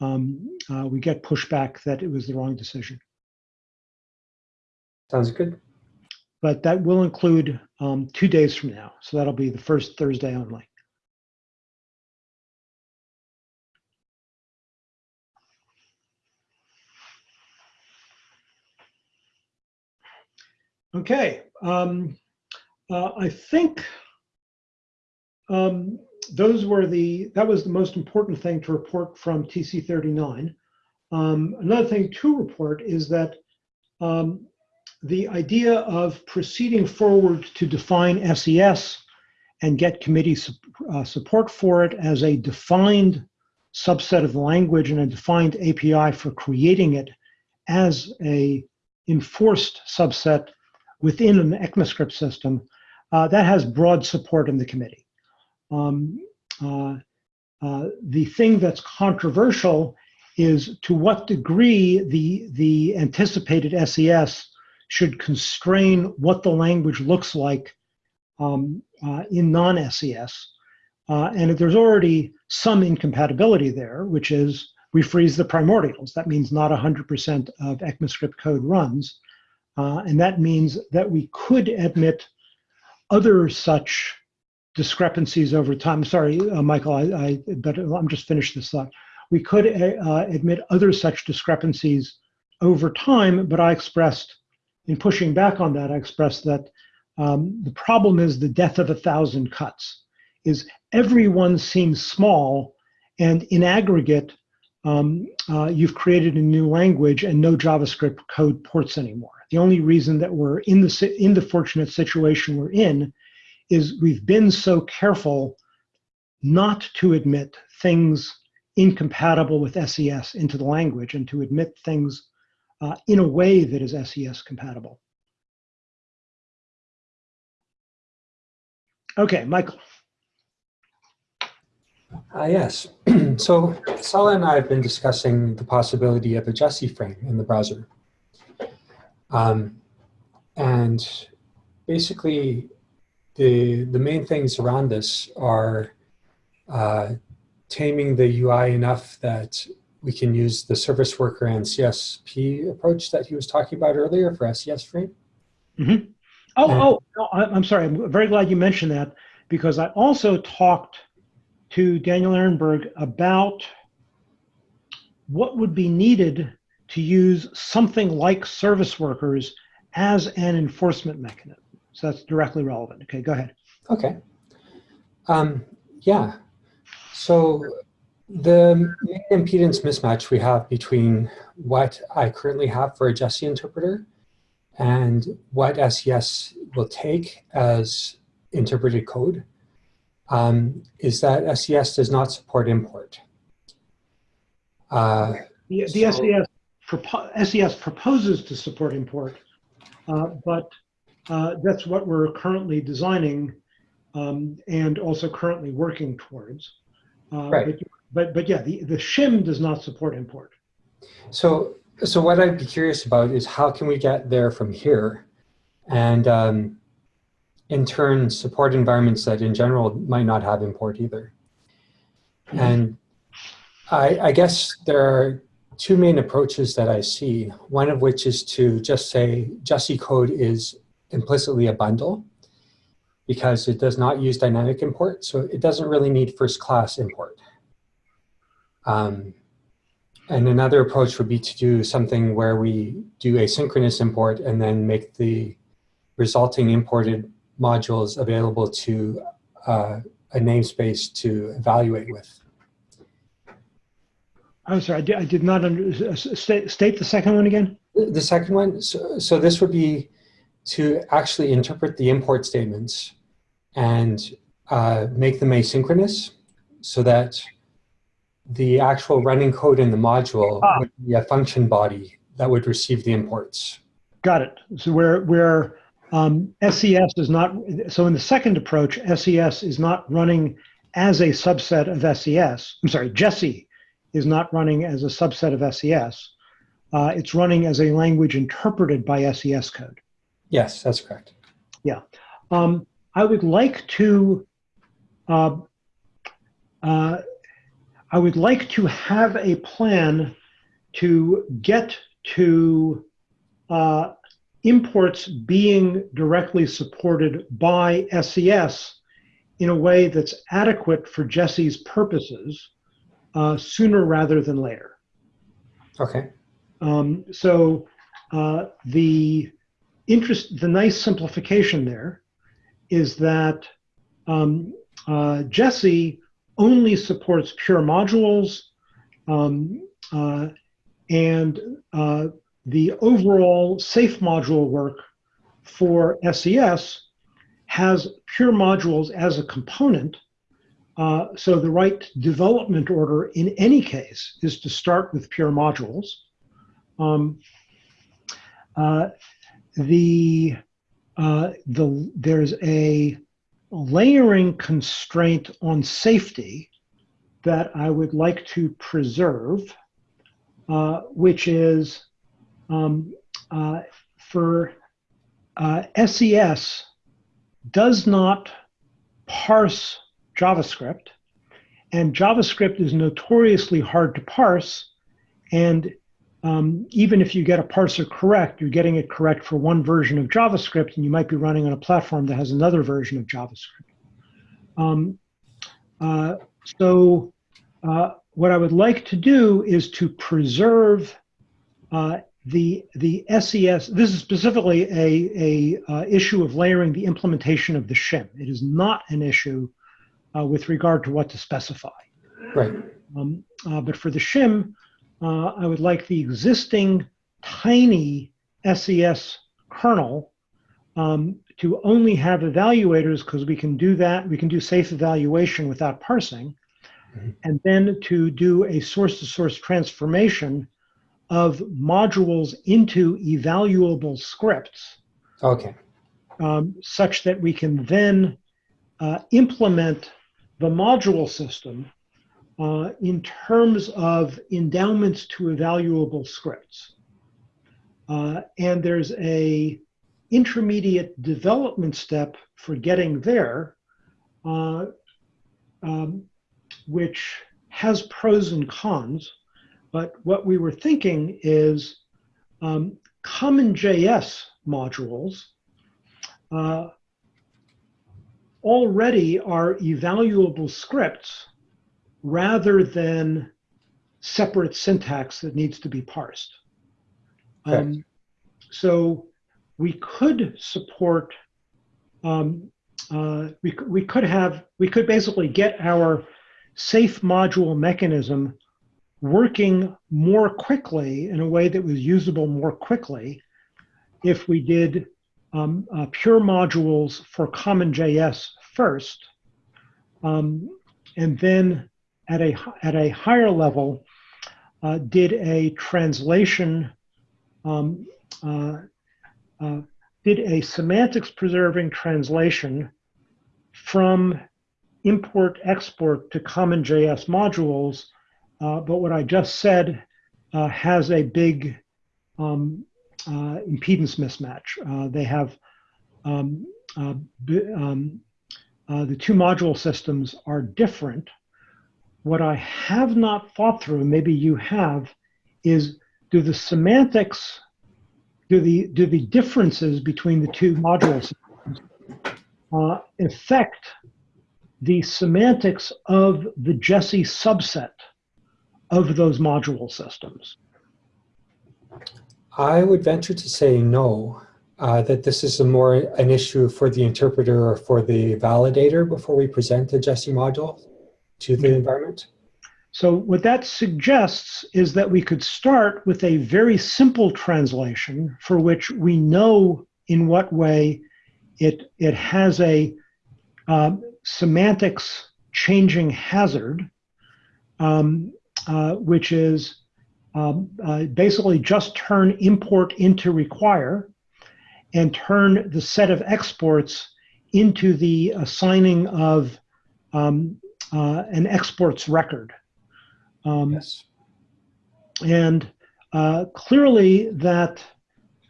um, uh, we get pushback that it was the wrong decision.
Sounds good.
But that will include um, two days from now, so that'll be the first Thursday only. Okay, um, uh, I think um, those were the, that was the most important thing to report from TC39. Um, another thing to report is that um, the idea of proceeding forward to define SES and get committee su uh, support for it as a defined subset of the language and a defined API for creating it as a enforced subset within an ECMAScript system, uh, that has broad support in the committee. Um, uh, uh, the thing that's controversial is to what degree the, the anticipated SES should constrain what the language looks like um, uh, in non-SES. And there's already some incompatibility there, which is we freeze the primordials. That means not 100% of ECMAScript code runs. Uh, and that means that we could admit other such discrepancies over time. Sorry, uh, Michael, I, I, but I'm just finished this thought. We could uh, admit other such discrepancies over time, but I expressed, in pushing back on that, I expressed that um, the problem is the death of a thousand cuts, is everyone seems small, and in aggregate, um, uh, you've created a new language and no JavaScript code ports anymore. The only reason that we're in the, in the fortunate situation we're in is we've been so careful not to admit things incompatible with SES into the language and to admit things uh, in a way that is SES compatible. Okay, Michael.
Uh, yes. [CLEARS THROAT] so Sala and I have been discussing the possibility of a Jessie frame in the browser. Um, and basically, the, the main things around this are uh, taming the UI enough that we can use the service worker and CSP approach that he was talking about earlier for SES frame.
Mm -hmm. Oh, and, oh, no, I'm sorry. I'm very glad you mentioned that because I also talked to Daniel Ehrenberg about what would be needed to use something like service workers as an enforcement mechanism. So that's directly relevant. Okay, go ahead.
Okay. Um, yeah. So the main impedance mismatch we have between what I currently have for a Jessie interpreter and what SES will take as interpreted code um, is that SES does not support import. Uh,
The, the
So-
SES, propo- SES proposes to support import, uh, but uh, that's what we're currently designing um, and also currently working towards. Uh,
Right.
But, but, but yeah, the, the shim does not support import.
So, so what I'd be curious about is how can we get there from here, and um, in turn support environments that in general might not have import either. And I, I guess there are two main approaches that I see. One of which is to just say Jessie code is implicitly a bundle because it does not use dynamic import, so it doesn't really need first class import. Um, and another approach would be to do something where we do asynchronous import and then make the resulting imported modules available to uh, a namespace to evaluate with.
I'm sorry, I did, I did not under, state, state the second one again?
The second one, so, so this would be to actually interpret the import statements and uh, make them asynchronous so that the actual running code in the module
Ah.
would be a function body that would receive the imports.
Got it. So where, where um, SES is not, so in the second approach, SES is not running as a subset of SES. I'm sorry, Jessie is not running as a subset of SES. Uh, it's running as a language interpreted by SES code.
Yes, that's correct.
Um, I would like to, uh, uh, I would like to have a plan to get to uh, imports being directly supported by SES in a way that's adequate for Jessie's purposes uh, sooner rather than later.
Okay.
Um, so uh, the interest, the nice simplification there is that um, uh, Jessie only supports pure modules, um, uh, and uh, the overall safe module work for SES has pure modules as a component. Uh, so the right development order in any case is to start with pure modules. Um, uh, the uh, the there's a layering constraint on safety that I would like to preserve, uh, which is um, uh, for uh, SES does not parse JavaScript, and JavaScript is notoriously hard to parse, and um, even if you get a parser correct, you're getting it correct for one version of JavaScript, and you might be running on a platform that has another version of JavaScript. Um, uh, so uh, what I would like to do is to preserve uh, the the SES. This is specifically a a uh, issue of layering the implementation of the shim. It is not an issue uh, with regard to what to specify.
Right.
Um, uh, but for the shim, uh, I would like the existing tiny SES kernel um, to only have evaluators because we can do that. We can do safe evaluation without parsing.
Mhm.
And then to do a source-to-source transformation of modules into evaluable scripts
Okay.
um, such that we can then uh, implement the module system uh, in terms of endowments to evaluable scripts. Uh, and there's a intermediate development step for getting there, uh, um, which has pros and cons. But what we were thinking is um, CommonJS modules uh, already are evaluable scripts rather than separate syntax that needs to be parsed. Um, so we could support, um, uh, we, we could have, we could basically get our safe module mechanism working more quickly in a way that was usable more quickly if we did um, uh, pure modules for CommonJS first, um, and then at a at a higher level, uh, did a translation, um, uh, uh, did a semantics preserving translation from import export to CommonJS modules. Uh, but what I just said uh, has a big um, uh, impedance mismatch. Uh, they have um, uh, um, uh, the two module systems are different. What I have not thought through, maybe you have, is do the semantics, do the do the differences between the two module systems uh, affect the semantics of the Jessie subset of those module systems?
I would venture to say no, uh, that this is a more an issue for the interpreter or for the validator before we present the Jessie module to the environment.
So what that suggests is that we could start with a very simple translation for which we know in what way it, it has a um, semantics changing hazard, um, uh, which is um, uh, basically just turn import into require and turn the set of exports into the assigning of um, uh, an exports record. Um,
Yes.
and uh, clearly that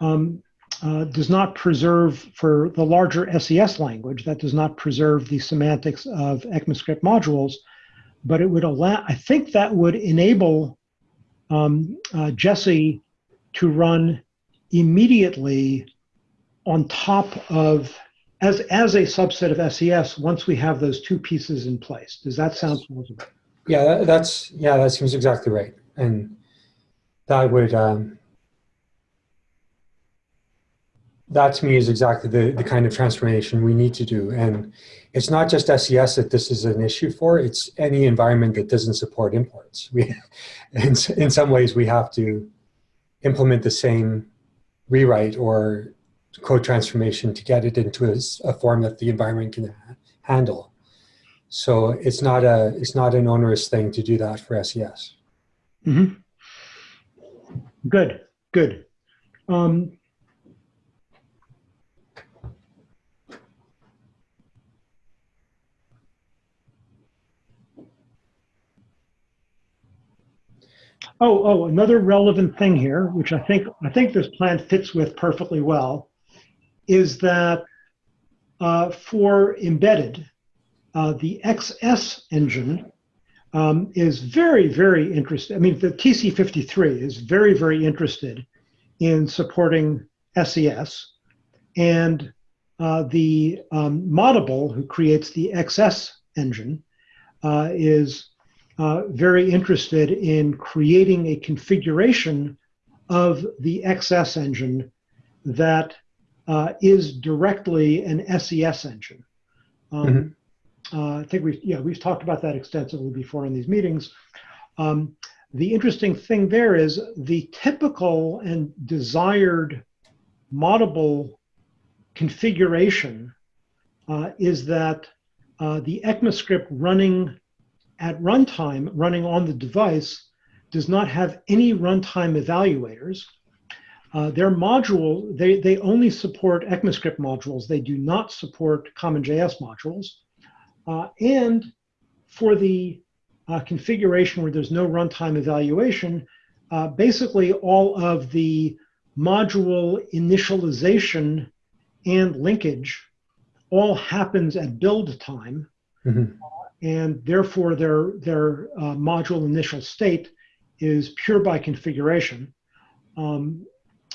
um, uh, does not preserve for the larger SES language, that does not preserve the semantics of ECMAScript modules, but it would allow, I think that would enable um, uh, Jessie to run immediately on top of, as, as a subset of SES, once we have those two pieces in place. Does that sound plausible?
Yeah, that, that's yeah, that seems exactly right, and that would um, that to me is exactly the the kind of transformation we need to do. And it's not just SES that this is an issue for; it's any environment that doesn't support imports. We, [LAUGHS] in in some ways, we have to implement the same rewrite or code transformation to get it into a form that the environment can ha- handle. So it's not a it's not an onerous thing to do that for SES.
hmm Good, good. Um, oh, oh, another relevant thing here, which I think I think this plan fits with perfectly well, is that uh, for embedded, uh, the XS engine um, is very, very interested. I mean, the TC53 is very, very interested in supporting SES. And uh, the um, Moddable, who creates the XS engine, uh, is uh, very interested in creating a configuration of the XS engine that uh, is directly an SES engine. Um, uh, I think we've yeah we've talked about that extensively before in these meetings. Um, the interesting thing there is the typical and desired moddable configuration uh, is that uh, the ECMAScript running at runtime, running on the device, does not have any runtime evaluators. Uh, their module, they, they only support ECMAScript modules. They do not support CommonJS modules. Uh, and for the uh, configuration where there's no runtime evaluation, uh, basically all of the module initialization and linkage all happens at build time.
Mhm.
And therefore their, their uh, module initial state is pure by configuration. Um,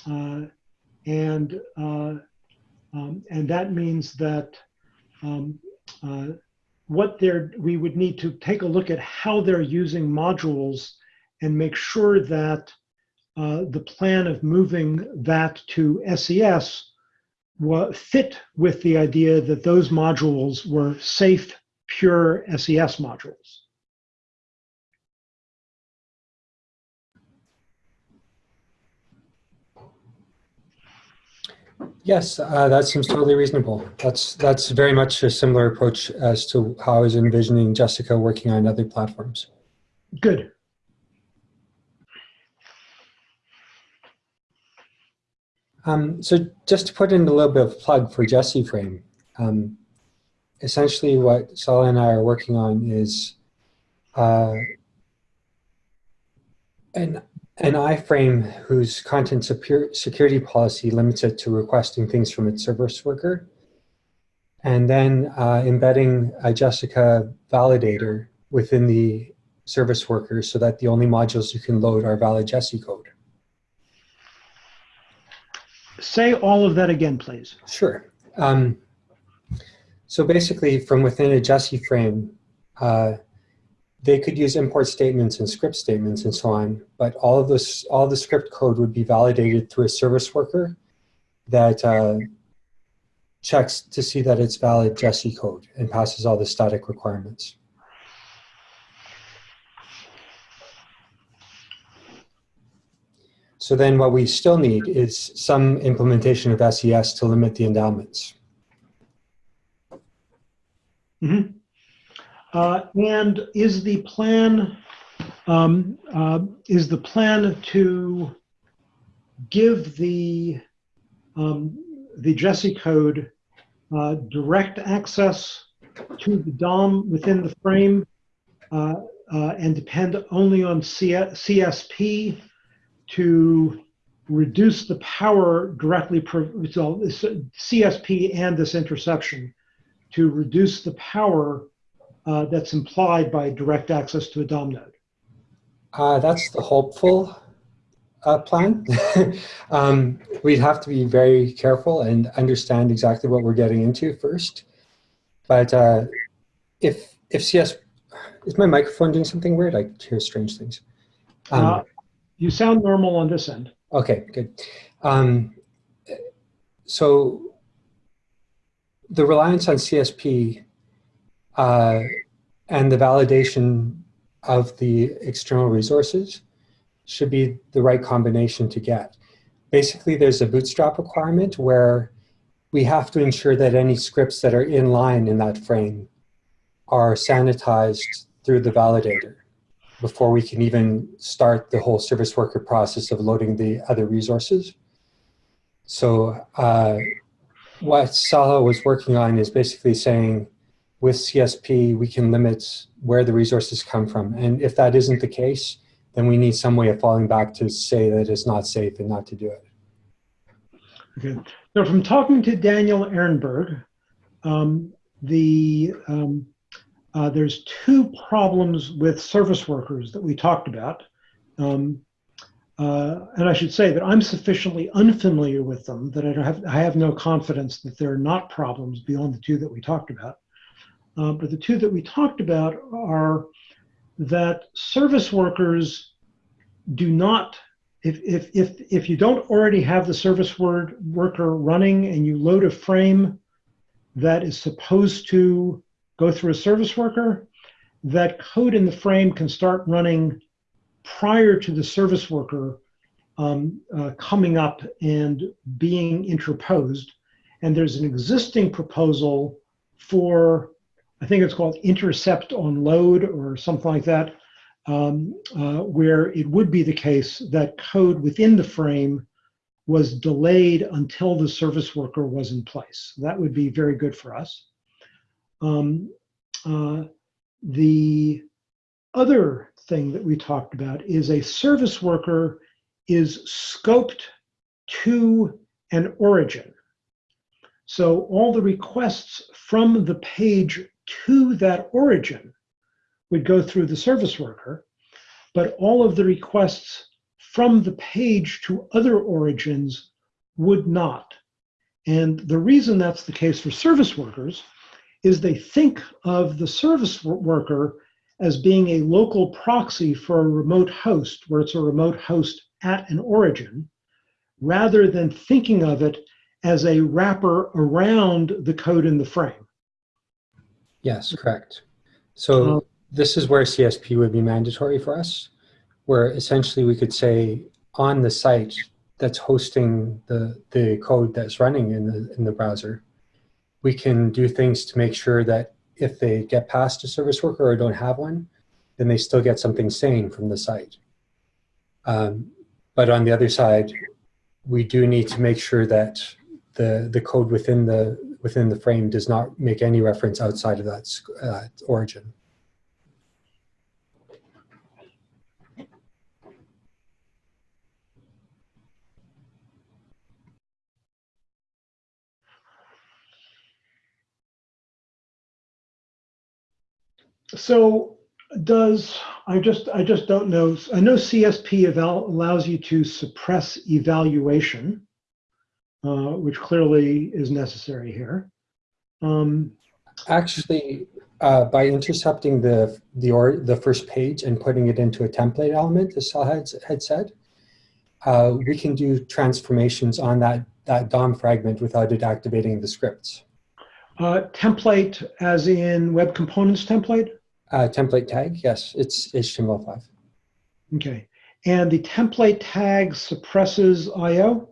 uh, and, uh, um, and that means that um, uh, what they're, we would need to take a look at how they're using modules and make sure that uh, the plan of moving that to SES fit with the idea that those modules were safe, pure SES modules.
Yes, uh, that seems totally reasonable. That's that's very much a similar approach as to how I was envisioning Jessica working on other platforms.
Good.
Um, so just to put in a little bit of plug for Jessie Frame, um, essentially what Sala and I are working on is uh, an, an iframe whose content security policy limits it to requesting things from its service worker, and then uh, embedding a Jessica validator within the service worker so that the only modules you can load are valid Jessie code.
Say all of that again, please.
Sure. Um, so basically, from within a Jessie frame, uh, they could use import statements and script statements and so on, but all of this, all the script code would be validated through a service worker that uh, checks to see that it's valid Jessie code and passes all the static requirements. So then what we still need is some implementation of SES to limit the endowments.
Mhm. Uh, and is the plan um, uh, is the plan to give the um, the Jessie code uh, direct access to the DOM within the frame uh, uh, and depend only on CSP to reduce the power directly, so CSP and this interception to reduce the power uh, that's implied by direct access to a DOM node.
Uh, that's the hopeful uh, plan. [LAUGHS] um, we'd have to be very careful and understand exactly what we're getting into first. But uh, if if CS is my microphone doing something weird? I hear strange things. Um,
Uh, you sound normal on this end.
Okay, good. Um, so the reliance on CSP uh, and the validation of the external resources should be the right combination to get. Basically, there's a bootstrap requirement where we have to ensure that any scripts that are in line in that frame are sanitized through the validator before we can even start the whole service worker process of loading the other resources. So uh, what Sala was working on is basically saying with CSP, we can limit where the resources come from. And if that isn't the case, then we need some way of falling back to say that it's not safe and not to do it.
Okay. So from talking to Daniel Ehrenberg, um, the um, uh, there's two problems with service workers that we talked about. Um, uh, and I should say that I'm sufficiently unfamiliar with them that I have I have no confidence that there are not problems beyond the two that we talked about. Uh, but the two that we talked about are that service workers do not if if if if you don't already have the service word worker running and you load a frame that is supposed to go through a service worker, that code in the frame can start running prior to the service worker um, uh, coming up and being interposed. And there's an existing proposal for, I think it's called intercept on load or something like that, um, uh, where it would be the case that code within the frame was delayed until the service worker was in place. That would be very good for us. Um, uh, the other thing that we talked about is a service worker is scoped to an origin. So all the requests from the page to that origin would go through the service worker, but all of the requests from the page to other origins would not. And the reason that's the case for service workers is they think of the service worker as being a local proxy for a remote host, where it's a remote host at an origin, rather than thinking of it as a wrapper around the code in the frame.
Yes, correct. So
Um,
this is where CSP would be mandatory for us, where essentially we could say on the site, that's hosting the, the code that's running in the, in the browser, we can do things to make sure that if they get past a service worker or don't have one, then they still get something sane from the site. Um, but on the other side, we do need to make sure that the, the code within the, within the frame does not make any reference outside of that uh, origin.
So does, I just, I just don't know, I know CSP eval allows you to suppress evaluation, uh, which clearly is necessary here. Um,
Actually, uh, by intercepting the the or the first page and putting it into a template element, as Sal had, had said, uh, we can do transformations on that that DOM fragment without it activating the scripts.
uh, template as in web components template?
Uh, template tag, yes, it's HTML5.
Okay. And the template tag suppresses IO?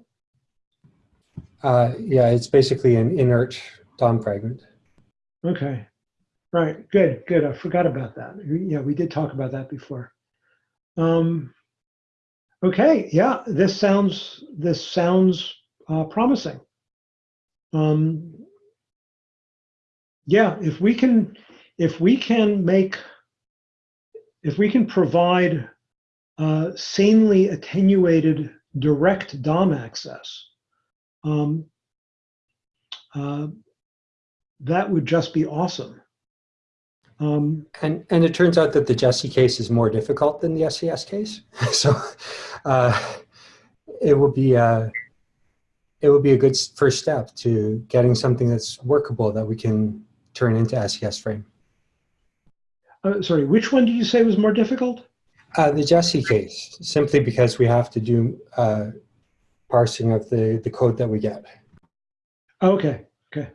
Uh, yeah, it's basically an inert DOM fragment.
Okay. Right. Good. Good. I forgot about that. Yeah, we did talk about that before. Um, okay. Yeah, this sounds this sounds uh, promising. Um, yeah, if we can if we can make if we can provide uh, sanely attenuated direct DOM access, um, uh, that would just be awesome. Um,
And, and it turns out that the Jessie case is more difficult than the SES case. [LAUGHS] so uh, it will be a, it will be a good first step to getting something that's workable that we can turn into SES frame.
Uh, sorry, which one did you say was more difficult?
Uh, the Jessie case, simply because we have to do uh, parsing of the, the code that we get.
Okay, okay.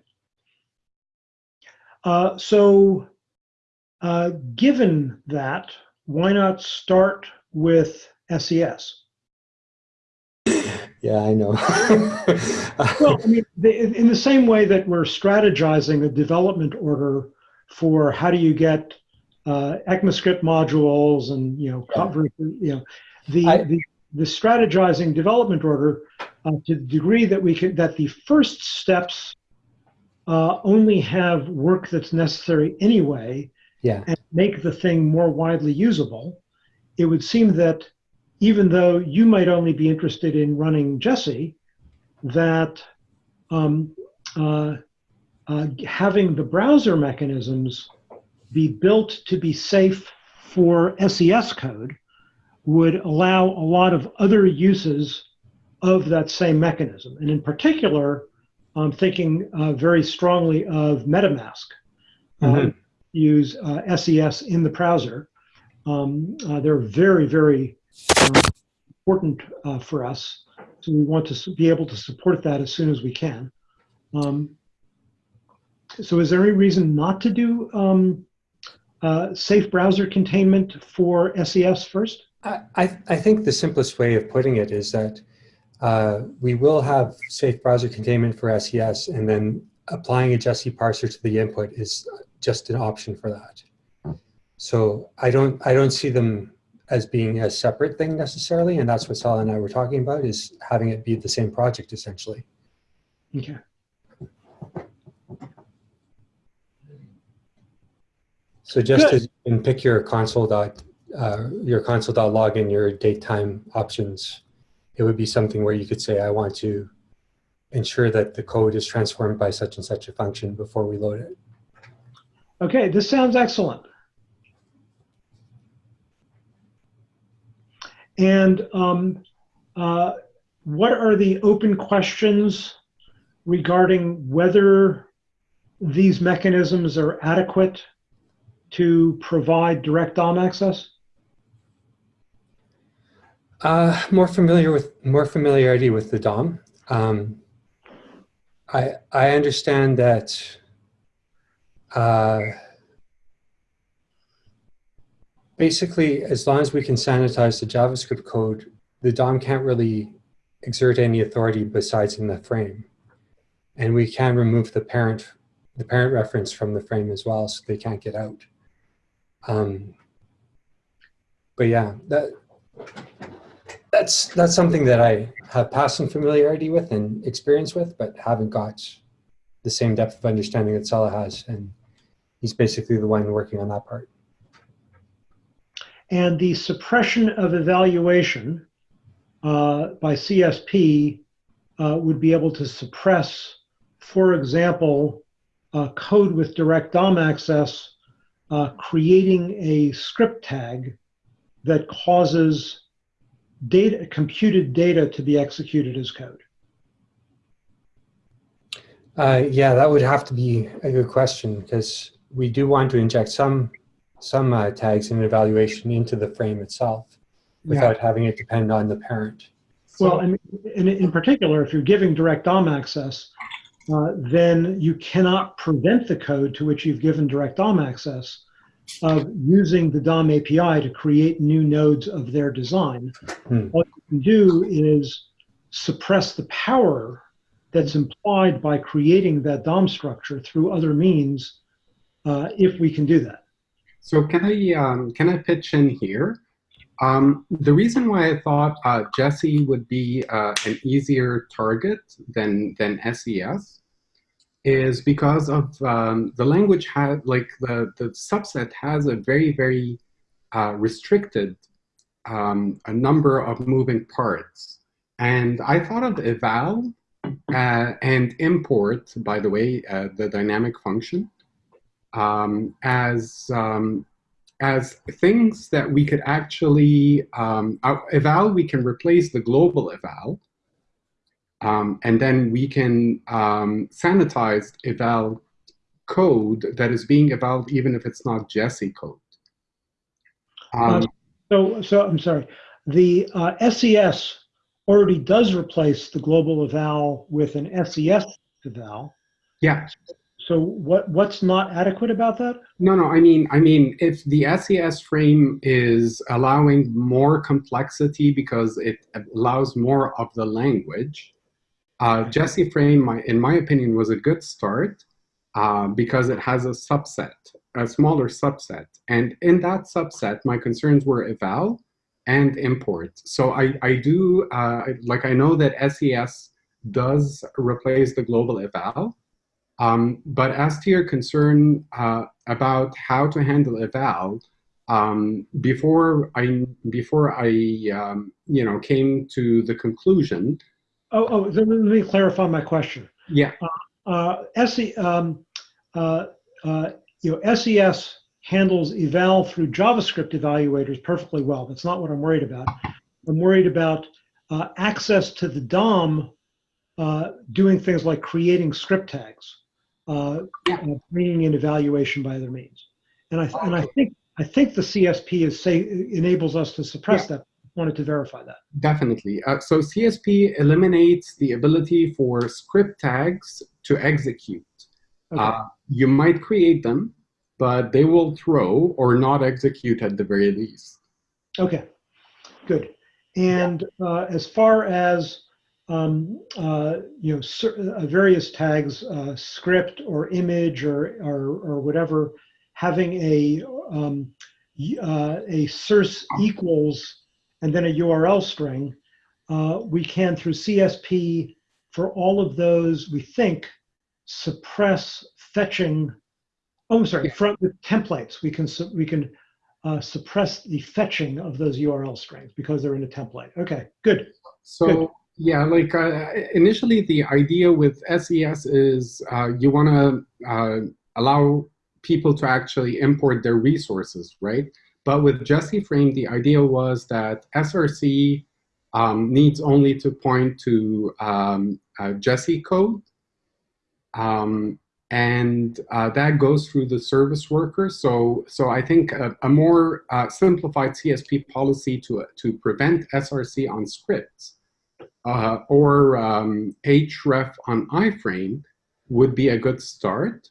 Uh, so, uh, given that, why not start with SES?
Yeah, I know. [LAUGHS]
Well, I mean, in in the same way that we're strategizing a development order for how do you get uh, ECMAScript modules and you know cover you know the
I-
the, the strategizing development order uh, to the degree that we can that the first steps uh, only have work that's necessary anyway
yeah,
and make the thing more widely usable, it would seem that even though you might only be interested in running Jessie, that um, uh, uh, having the browser mechanisms be built to be safe for SES code would allow a lot of other uses of that same mechanism. And in particular, I'm thinking uh, very strongly of MetaMask. Uh,
Mhm.
use uh, SES in the browser. Um, uh, they're very, very um, important uh, for us. So we want to be able to support that as soon as we can. Um, so is there any reason not to do um, uh, safe browser containment for SES first?
I, I I think the simplest way of putting it is that uh, we will have safe browser containment for SES, and then applying a Jessie parser to the input is just an option for that. So I don't I don't see them as being a separate thing necessarily, and that's what Sal and I were talking about is having it be the same project essentially.
Okay.
So just
Good.
as you can pick your console dot uh, your console dot log in your date time options, it would be something where you could say, I want to ensure that the code is transformed by such and such a function before we load it.
Okay, this sounds excellent. And um, uh, what are the open questions regarding whether these mechanisms are adequate to provide direct DOM access?
Uh, more familiar with more familiarity with the DOM. Um, I I understand that uh, basically, as long as we can sanitize the JavaScript code, the DOM can't really exert any authority besides in the frame. And we can remove the parent, the parent reference from the frame as well, so they can't get out. Um, but yeah, that that's that's something that I have passing familiarity with and experience with, but haven't got the same depth of understanding that Sala has, and he's basically the one working on that part.
And the suppression of evaluation uh, by CSP uh, would be able to suppress, for example, uh, code with direct DOM access, uh, creating a script tag that causes data, computed data to be executed as code.
Uh, yeah, that would have to be a good question because we do want to inject some some uh, tags and evaluation into the frame itself without having it depend on the parent.
Well, and in, in particular, if you're giving direct DOM access, uh, then you cannot prevent the code to which you've given direct DOM access of using the DOM API to create new nodes of their design.
Hmm.
What you can do is suppress the power that's implied by creating that DOM structure through other means uh, if we can do that.
So can I um, can I pitch in here? Um, the reason why I thought uh, Jessie would be uh, an easier target than than SES is because of um, the language had like the the subset has a very very uh, restricted um, a number of moving parts, and I thought of eval uh, and import. By the way, uh, the dynamic function um, as um, as things that we could actually um, eval. We can replace the global eval, um, and then we can um, sanitize eval code that is being evaled even if it's not Jessie code.
Uh, so, so I'm sorry. The uh, SES already does replace the global eval with an SES eval.
Yeah.
So what what's not adequate about that?
No, no. I mean, I mean, if the SES frame is allowing more complexity because it allows more of the language, uh, Jessie frame, my, in my opinion, was a good start uh, because it has a subset, a smaller subset, and in that subset, my concerns were eval and import. So I I do uh, like I know that SES does replace the global eval. Um, but as to your concern uh, about how to handle eval, um, before I before I um, you know came to the conclusion.
Oh, oh, let me clarify my question.
Yeah.
Uh, uh, SE, um, uh, uh, you know, SES handles eval through JavaScript evaluators perfectly well. That's not what I'm worried about. I'm worried about uh, access to the DOM uh, doing things like creating script tags uh,
Yeah.
uh, bringing in evaluation by other means. And I and I think I think the CSP is say enables us to suppress that. Wanted to verify that.
Definitely. Uh, so CSP eliminates the ability for script tags to execute.
Okay.
Uh, you might create them, but they will throw or not execute at the very least.
Okay, good. And uh, as far as um, uh, you know, cer- uh, various tags, uh, script or image or or, or whatever, having a um, uh, a source equals and then a URL string, uh, we can through CSP for all of those we think suppress fetching. Oh, I'm sorry. From the templates, we can we can uh, suppress the fetching of those URL strings because they're in a template. Okay, good.
So
Good.
Yeah, like uh, initially the idea with SES is uh, you want to uh, allow people to actually import their resources, right? But with Jessie Frame, the idea was that SRC um, needs only to point to um, uh, Jessie code. Um, and uh, that goes through the service worker. So, so I think a, a more uh, simplified CSP policy to, to prevent SRC on scripts uh, or um, href on iframe would be a good start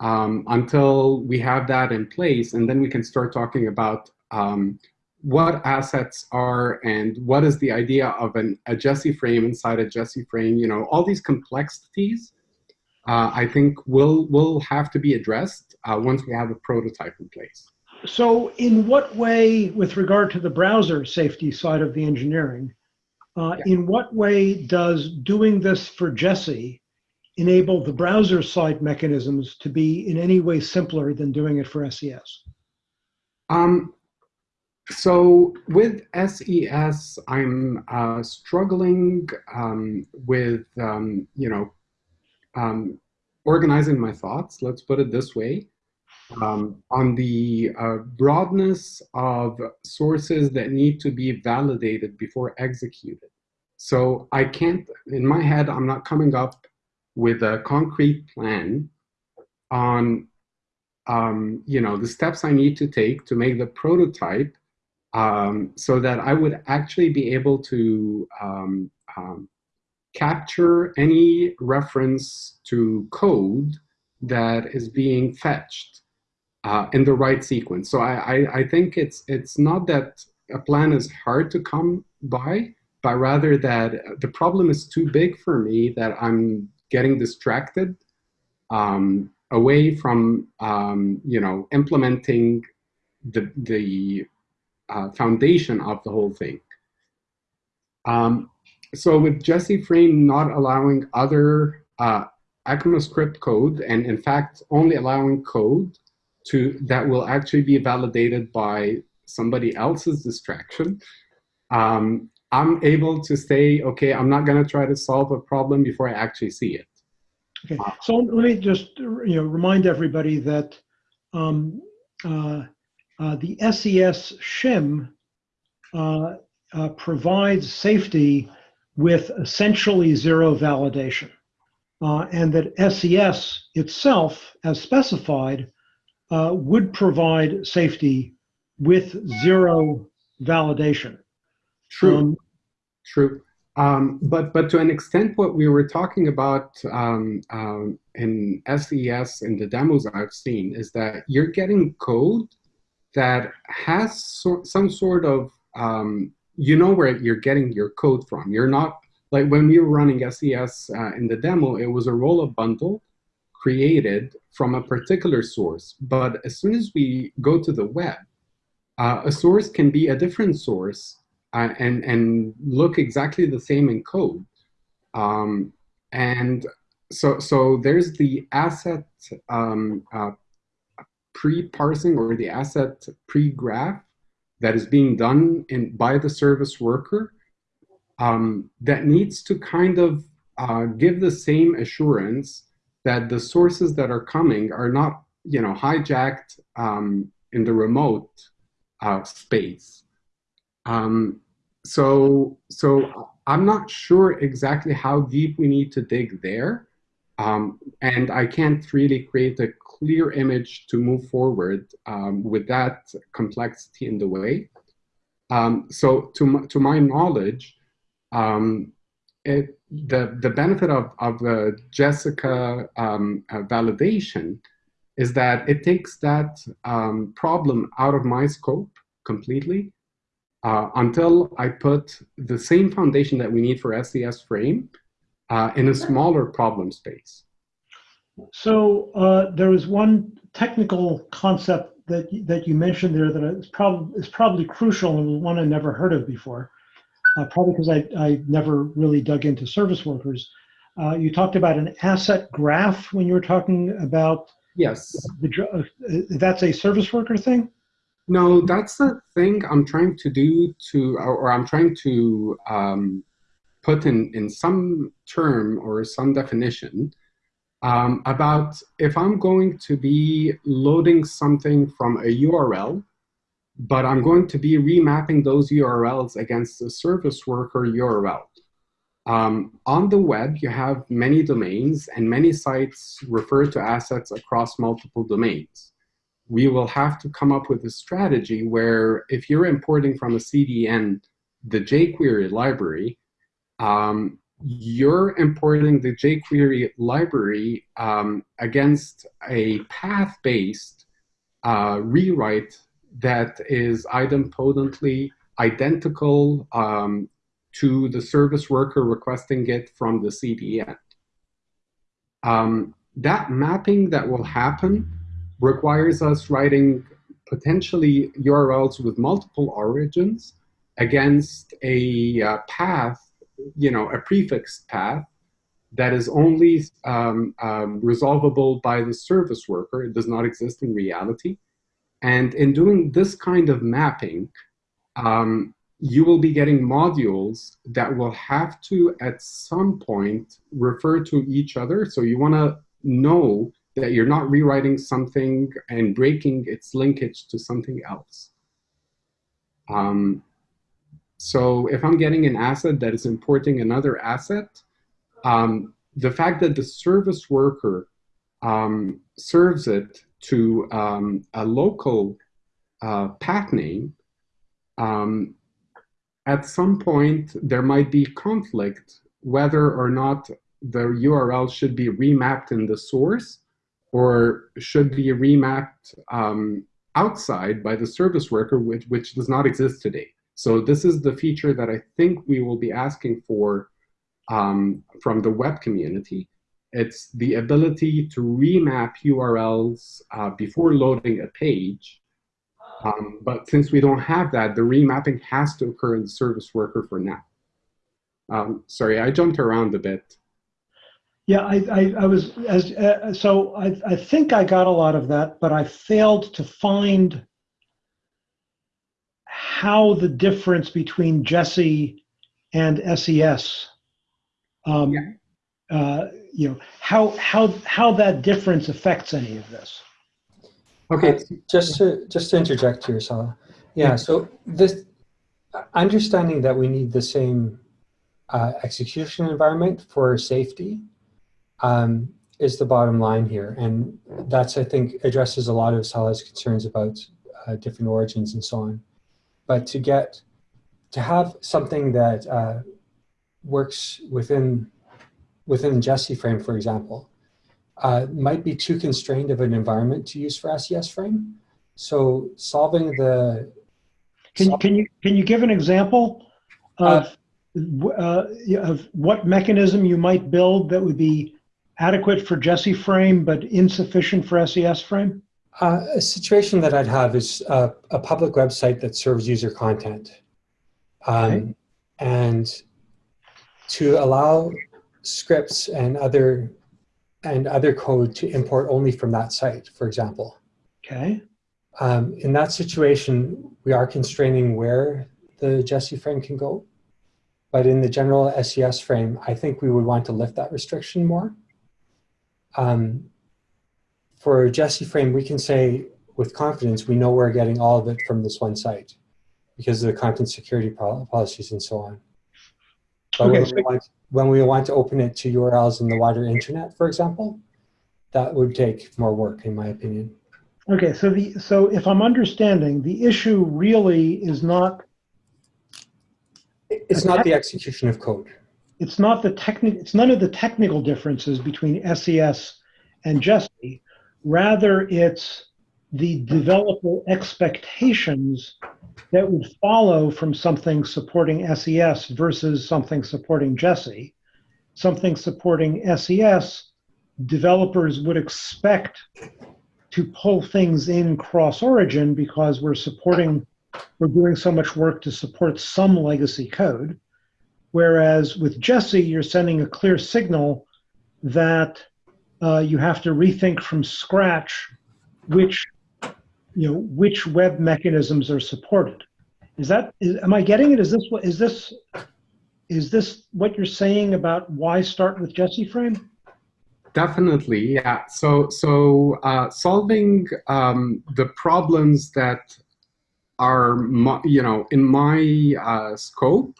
um, until we have that in place. And then we can start talking about um, what assets are and what is the idea of an, a Jessie frame inside a Jessie frame, you know, all these complexities, uh, I think will, will have to be addressed uh, once we have a prototype in place.
So in what way, with regard to the browser safety side of the engineering, uh,
Yeah.
in what way does doing this for Jessie enable the browser side mechanisms to be in any way simpler than doing it for SES?
Um, so with SES, I'm uh, struggling um, with, um, you know, um, organizing my thoughts, let's put it this way, um, on the uh, broadness of sources that need to be validated before executed. So I can't, in my head, I'm not coming up with a concrete plan on um, you know, the steps I need to take to make the prototype um, so that I would actually be able to um, um, capture any reference to code that is being fetched uh, in the right sequence. So I, I, I think it's, it's not that a plan is hard to come by, but rather that the problem is too big for me that I'm getting distracted um, away from um, you know implementing the the uh, foundation of the whole thing. Um, so with Jessie Frame not allowing other uh, ECMAScript code, and in fact only allowing code to that will actually be validated by somebody else's distraction, um, I'm able to say, okay, I'm not going to try to solve a problem before I actually see it.
Okay, so let me just you know remind everybody that um, uh, uh, the SES shim uh, uh, provides safety with essentially zero validation, uh, and that SES itself, as specified, uh, would provide safety with zero validation.
True.
Um,
True. Um, but but to an extent, what we were talking about um, um, in SES and the demos I've seen is that you're getting code that has so, some sort of um, you know where you're getting your code from. You're not like when we were running SES uh, in the demo, it was a roll-up bundle created from a particular source. But as soon as we go to the web, uh, a source can be a different source uh, and and look exactly the same in code. Um, and so so there's the asset um, uh, pre-parsing or the asset pre-graph that is being done in by the service worker um, that needs to kind of uh, give the same assurance that the sources that are coming are not you know hijacked um, in the remote uh, space. Um, so, so I'm not sure exactly how deep we need to dig there. Um, and I can't really create a clear image to move forward um, with that complexity in the way. Um, so to, to my knowledge, um, it, the, the benefit of, of the Jessica um, uh, validation is that it takes that um, problem out of my scope completely uh, until I put the same foundation that we need for SES frame uh, in a smaller problem space.
So uh, there was one technical concept that that you mentioned there that is probably is probably crucial and one I never heard of before. Uh, probably because I I never really dug into service workers. Uh, you talked about an asset graph when you were talking about
Yes.
the uh, that's a service worker thing.
No, that's the thing I'm trying to do to, or, or I'm trying to um, put in, in some term or some definition um, about if I'm going to be loading something from a URL, but I'm going to be remapping those URLs against the service worker URL. Um, on the web, you have many domains and many sites refer to assets across multiple domains we will have to come up with a strategy where if you're importing from a CDN the jQuery library, um, you're importing the jQuery library um, against a path-based uh, rewrite that is idempotently identical um, to the service worker requesting it from the CDN. Um, that mapping that will happen requires us writing potentially URLs with multiple origins against a uh, path, you know, a prefixed path that is only um, um, resolvable by the service worker. It does not exist in reality. And in doing this kind of mapping, um, you will be getting modules that will have to, at some point, refer to each other. So you want to know that you're not rewriting something and breaking its linkage to something else. Um, so if I'm getting an asset that is importing another asset, um, the fact that the service worker um, serves it to um, a local uh, path name, um, at some point there might be conflict whether or not the URL should be remapped in the source or should be remapped um, outside by the service worker, which, which does not exist today. So this is the feature that I think we will be asking for um, from the web community. It's the ability to remap URLs uh, before loading a page. Um, but since we don't have that, the remapping has to occur in the service worker for now. Um, sorry, I jumped around a bit.
Yeah, I, I, I was as uh, so. I, I think I got a lot of that, but I failed to find how the difference between Jessie and SES, um,
Yeah.
uh, you know, how how how that difference affects any of this.
Okay,
Just to just to interject here, Salah. Yeah. So this understanding that we need the same uh, execution environment for safety um, is the bottom line here, and that's I think addresses a lot of Salah's concerns about uh, different origins and so on. But to get to have something that uh, works within within Jessie frame, for example, uh, might be too constrained of an environment to use for SES frame. So solving the
Can can you can you give an example of uh, of what mechanism you might build that would be adequate for Jessie frame but insufficient for SES frame?
Uh, a situation that I'd have is uh, a public website that serves user content. Um,
Okay.
And to allow scripts and other and other code to import only from that site, for example.
Okay.
Um, in that situation, we are constraining where the Jessie frame can go. But in the general SES frame, I think we would want to lift that restriction more. Um, for Jessie frame, we can say with confidence, we know we're getting all of it from this one site because of the content security policies and so on. But
Okay,
when,
so-
we want, when we want to open it to URLs in the wider internet, for example, that would take more work, in my opinion.
Okay. So the so if I'm understanding, the issue really is not
It's not the execution of code.
it's not the technical. it's none of the technical differences between SES and Jessie. Rather, it's the developer expectations that would follow from something supporting SES versus something supporting Jessie. Something supporting SES, developers would expect to pull things in cross origin because we're supporting, we're doing so much work to support some legacy code. Whereas with Jessie, you're sending a clear signal that uh, you have to rethink from scratch which, you know, which web mechanisms are supported. Is that, is, am I getting it? Is this what, is this, is this what you're saying about why start with Jessie frame?
Definitely, yeah. So, so uh, solving um, the problems that are, you know, in my uh, scope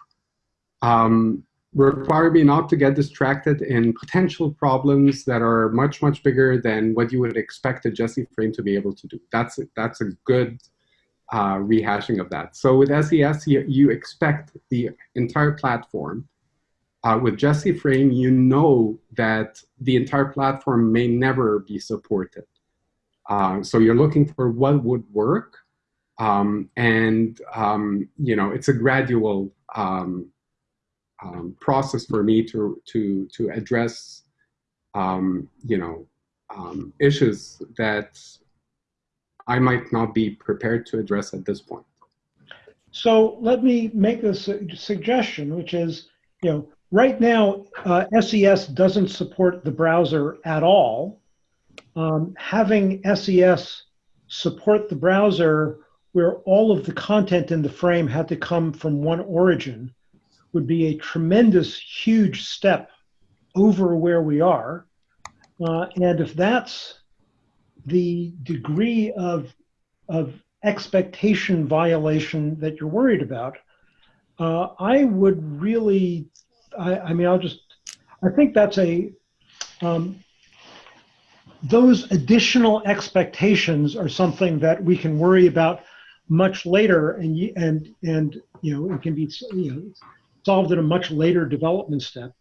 um, require me not to get distracted in potential problems that are much, much bigger than what you would expect a Jessie frame to be able to do. That's that's a good uh, rehashing of that. So with SES, you, you expect the entire platform uh, with Jessie Frame, you know that the entire platform may never be supported. Uh, so you're looking for what would work. Um, and, um, you know, it's a gradual um, um, process for me to, to, to address, um, you know, um, issues that I might not be prepared to address at this point.
So let me make a su- suggestion, which is, you know, right now, uh, SES doesn't support the browser at all. Um, having SES support the browser where all of the content in the frame had to come from one origin would be a tremendous, huge step over where we are. Uh, and if that's the degree of, of expectation violation that you're worried about, uh, I would really, I, I mean, I'll just, I think that's a, um, those additional expectations are something that we can worry about much later and, and, and, you know, it can be, you know, solved at a much later development step.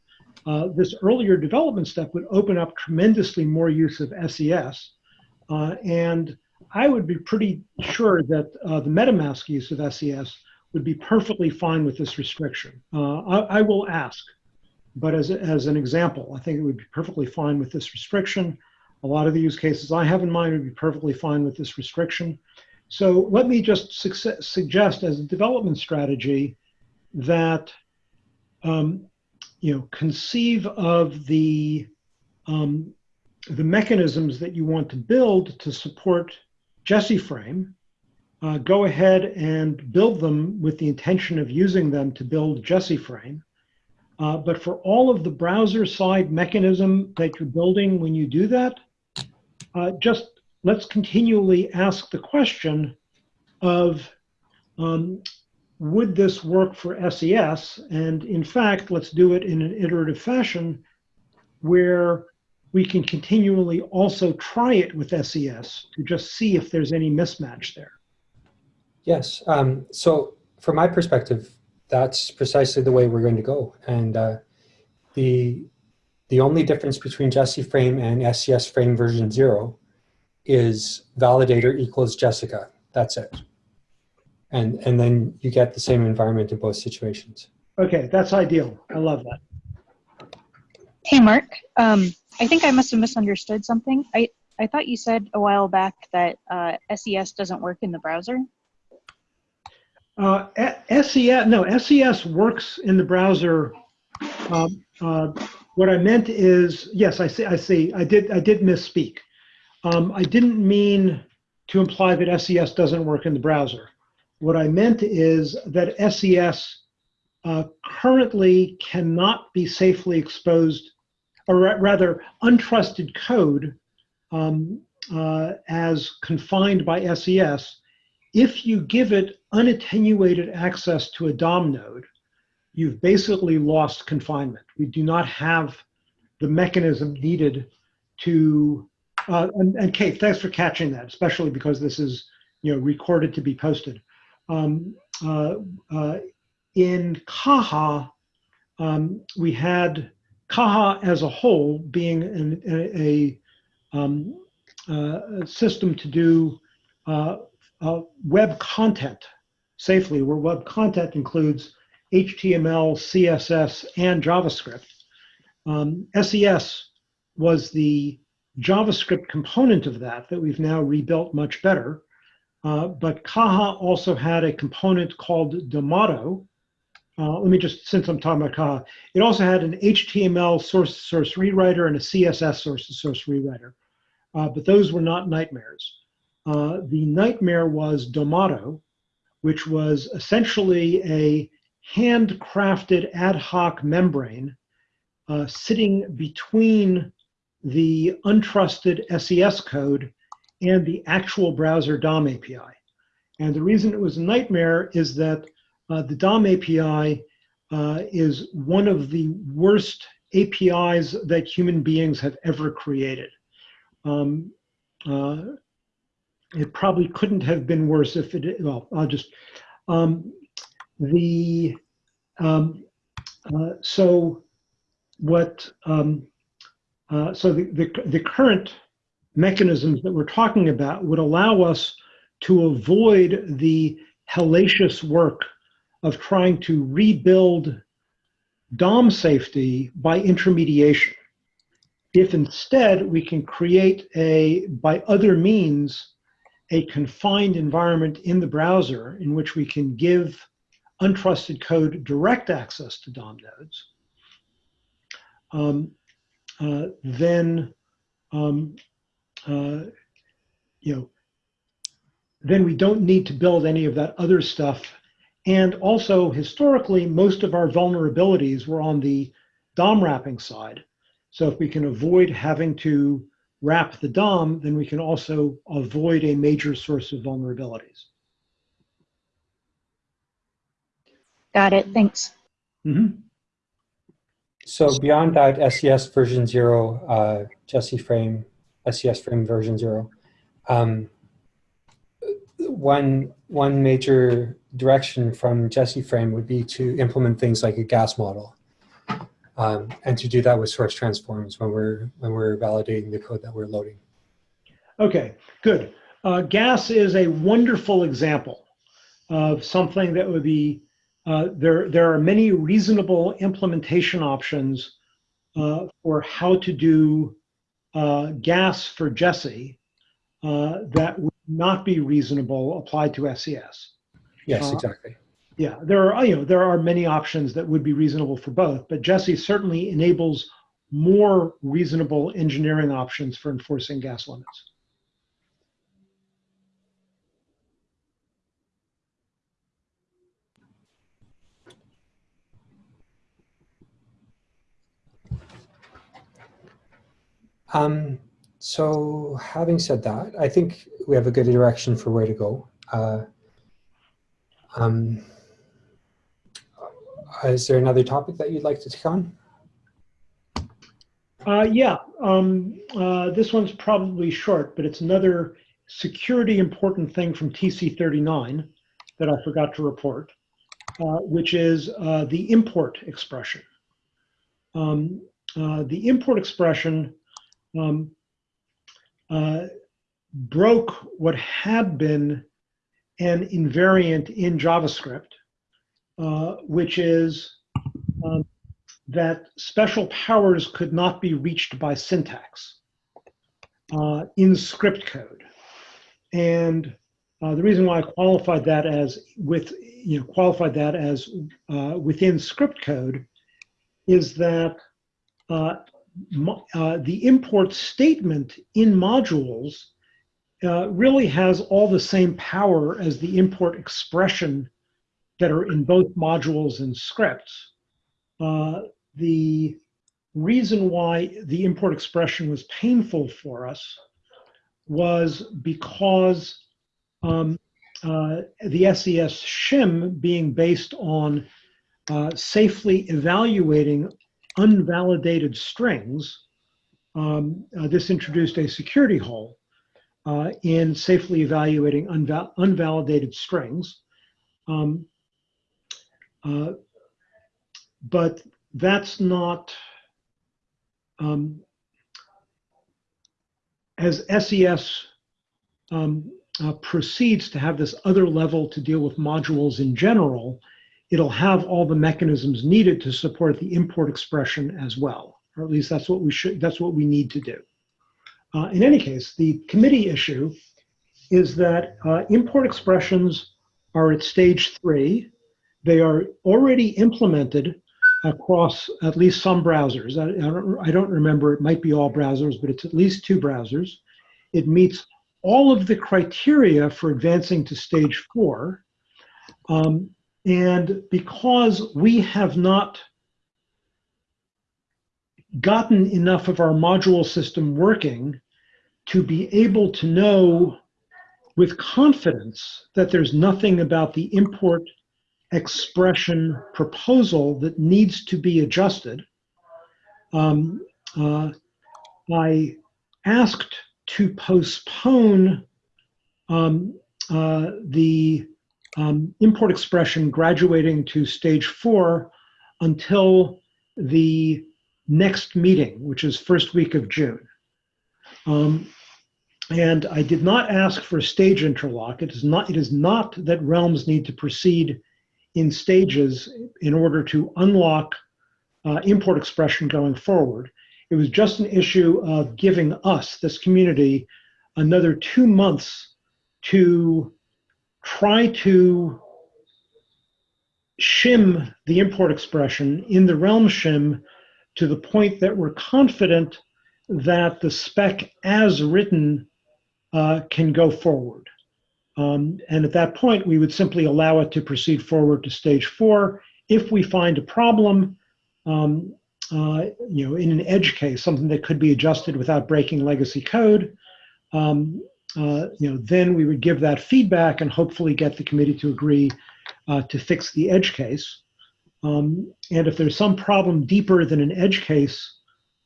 Uh, this earlier development step would open up tremendously more use of SES. Uh, and I would be pretty sure that uh, the MetaMask use of SES would be perfectly fine with this restriction. Uh, I, I will ask, but as, as an example, I think it would be perfectly fine with this restriction. A lot of the use cases I have in mind would be perfectly fine with this restriction. So let me just suggest as a development strategy that um, you know conceive of the um, the mechanisms that you want to build to support Jessie Frame. Uh, go ahead and build them with the intention of using them to build Jessie Frame. Uh, but for all of the browser side mechanism that you're building when you do that, uh, just let's continually ask the question of um, would this work for SES? And in fact, let's do it in an iterative fashion where we can continually also try it with SES to just see if there's any mismatch there.
Yes. Um, so from my perspective, that's precisely the way we're going to go. And uh, the the only difference between Jessie Frame and SES Frame version zero is validator equals Jessica. That's it. And and then you get the same environment in both situations.
Okay, that's ideal. I love that.
Hey, Mark. Um, I think I must have misunderstood something. I, I thought you said a while back that uh, SES doesn't work in the browser.
Uh, SES, no, SES works in the browser. Um, uh, what I meant is, yes, I see, I see, I did, I did misspeak. Um, I didn't mean to imply that SES doesn't work in the browser. What I meant is that SES uh, currently cannot be safely exposed, or ra- rather, untrusted code um, uh, as confined by SES if you give it unattenuated access to a DOM node, you've basically lost confinement. We do not have the mechanism needed to, uh, and, and Kate, thanks for catching that, especially because this is, you know, recorded to be posted. Um, uh, uh, in Caja, um, we had Caja as a whole being an, a, a, um, uh, a system to do uh, uh, web content safely, where web content includes HTML, CSS, and JavaScript. Um, SES was the JavaScript component of that that we've now rebuilt much better. Uh, but Caja also had a component called Domado. Uh, let me just, since I'm talking about Caja, it also had an HTML source source rewriter and a CSS source source rewriter. Uh, but those were not nightmares. Uh, the nightmare was Domado, which was essentially a handcrafted ad hoc membrane uh, sitting between the untrusted SES code and the actual browser DOM API. And the reason it was a nightmare is that uh, the DOM API uh, is one of the worst APIs that human beings have ever created. Um, uh, it probably couldn't have been worse if it, well, I'll just, um, the, um, uh, so what, um, uh, so the, the, the current mechanisms that we're talking about would allow us to avoid the hellacious work of trying to rebuild DOM safety by intermediation. If instead we can create a, by other means, a confined environment in the browser in which we can give untrusted code direct access to DOM nodes, um, uh, then um, uh, you know, then we don't need to build any of that other stuff. And also, historically, most of our vulnerabilities were on the DOM wrapping side. So if we can avoid having to wrap the DOM, then we can also avoid a major source of vulnerabilities.
Got it. Thanks.
Mhm.
So beyond that, SES version zero, uh, Jessie frame, SES frame version zero. Um, one one major direction from Jessie frame would be to implement things like a gas model, um, and to do that with source transforms when we're when we're validating the code that we're loading.
Okay, good. Uh, gas is a wonderful example of something that would be uh, there. There are many reasonable implementation options uh, for how to do uh, gas for Jessie uh, that would not be reasonable applied to SES.
Yes,
Uh,
exactly.
Yeah, there are you know there are many options that would be reasonable for both, but Jessie certainly enables more reasonable engineering options for enforcing gas limits.
Um, so having said that, I think we have a good direction for where to go. Uh, um, is there another topic that you'd like to take on?
Uh, yeah, um, uh, this one's probably short, but it's another security important thing from TC39 that I forgot to report, uh, which is uh, the import expression. Um, uh, the import expression um, uh, broke what had been an invariant in JavaScript, uh, which is um, that special powers could not be reached by syntax uh, in script code. And uh, the reason why I qualified that as with, you know, qualified that as uh, within script code is that uh, the import statement in modules uh, really has all the same power as the import expression that are in both modules and scripts. Uh, the reason why the import expression was painful for us was because um, uh, the SES shim being based on uh, safely evaluating unvalidated strings, um, uh, this introduced a security hole uh, in safely evaluating unval unvalidated strings. Um, uh, but that's not, um, as SES um, uh, proceeds to have this other level to deal with modules in general, it'll have all the mechanisms needed to support the import expression as well, or at least that's what we should, that's what we need to do. Uh, in any case, the committee issue is that uh, import expressions are at stage three. They are already implemented across at least some browsers. I, I, don't, I don't remember, it might be all browsers, but it's at least two browsers. It meets all of the criteria for advancing to stage four. Um, and because we have not gotten enough of our module system working to be able to know with confidence that there's nothing about the import expression proposal that needs to be adjusted, um, uh, I asked to postpone um, uh, the um, import expression graduating to stage four until the next meeting, which is first week of June. Um, and I did not ask for a stage interlock. It is not, it is not that realms need to proceed in stages in order to unlock uh, import expression going forward. It was just an issue of giving us, this community, another two months to try to shim the import expression in the realm shim to the point that we're confident that the spec as written uh, can go forward. Um, and at that point, we would simply allow it to proceed forward to stage four. If we find a problem, um, uh, you know, in an edge case, something that could be adjusted without breaking legacy code, um, uh, you know, then we would give that feedback and hopefully get the committee to agree uh, to fix the edge case. Um, and if there's some problem deeper than an edge case,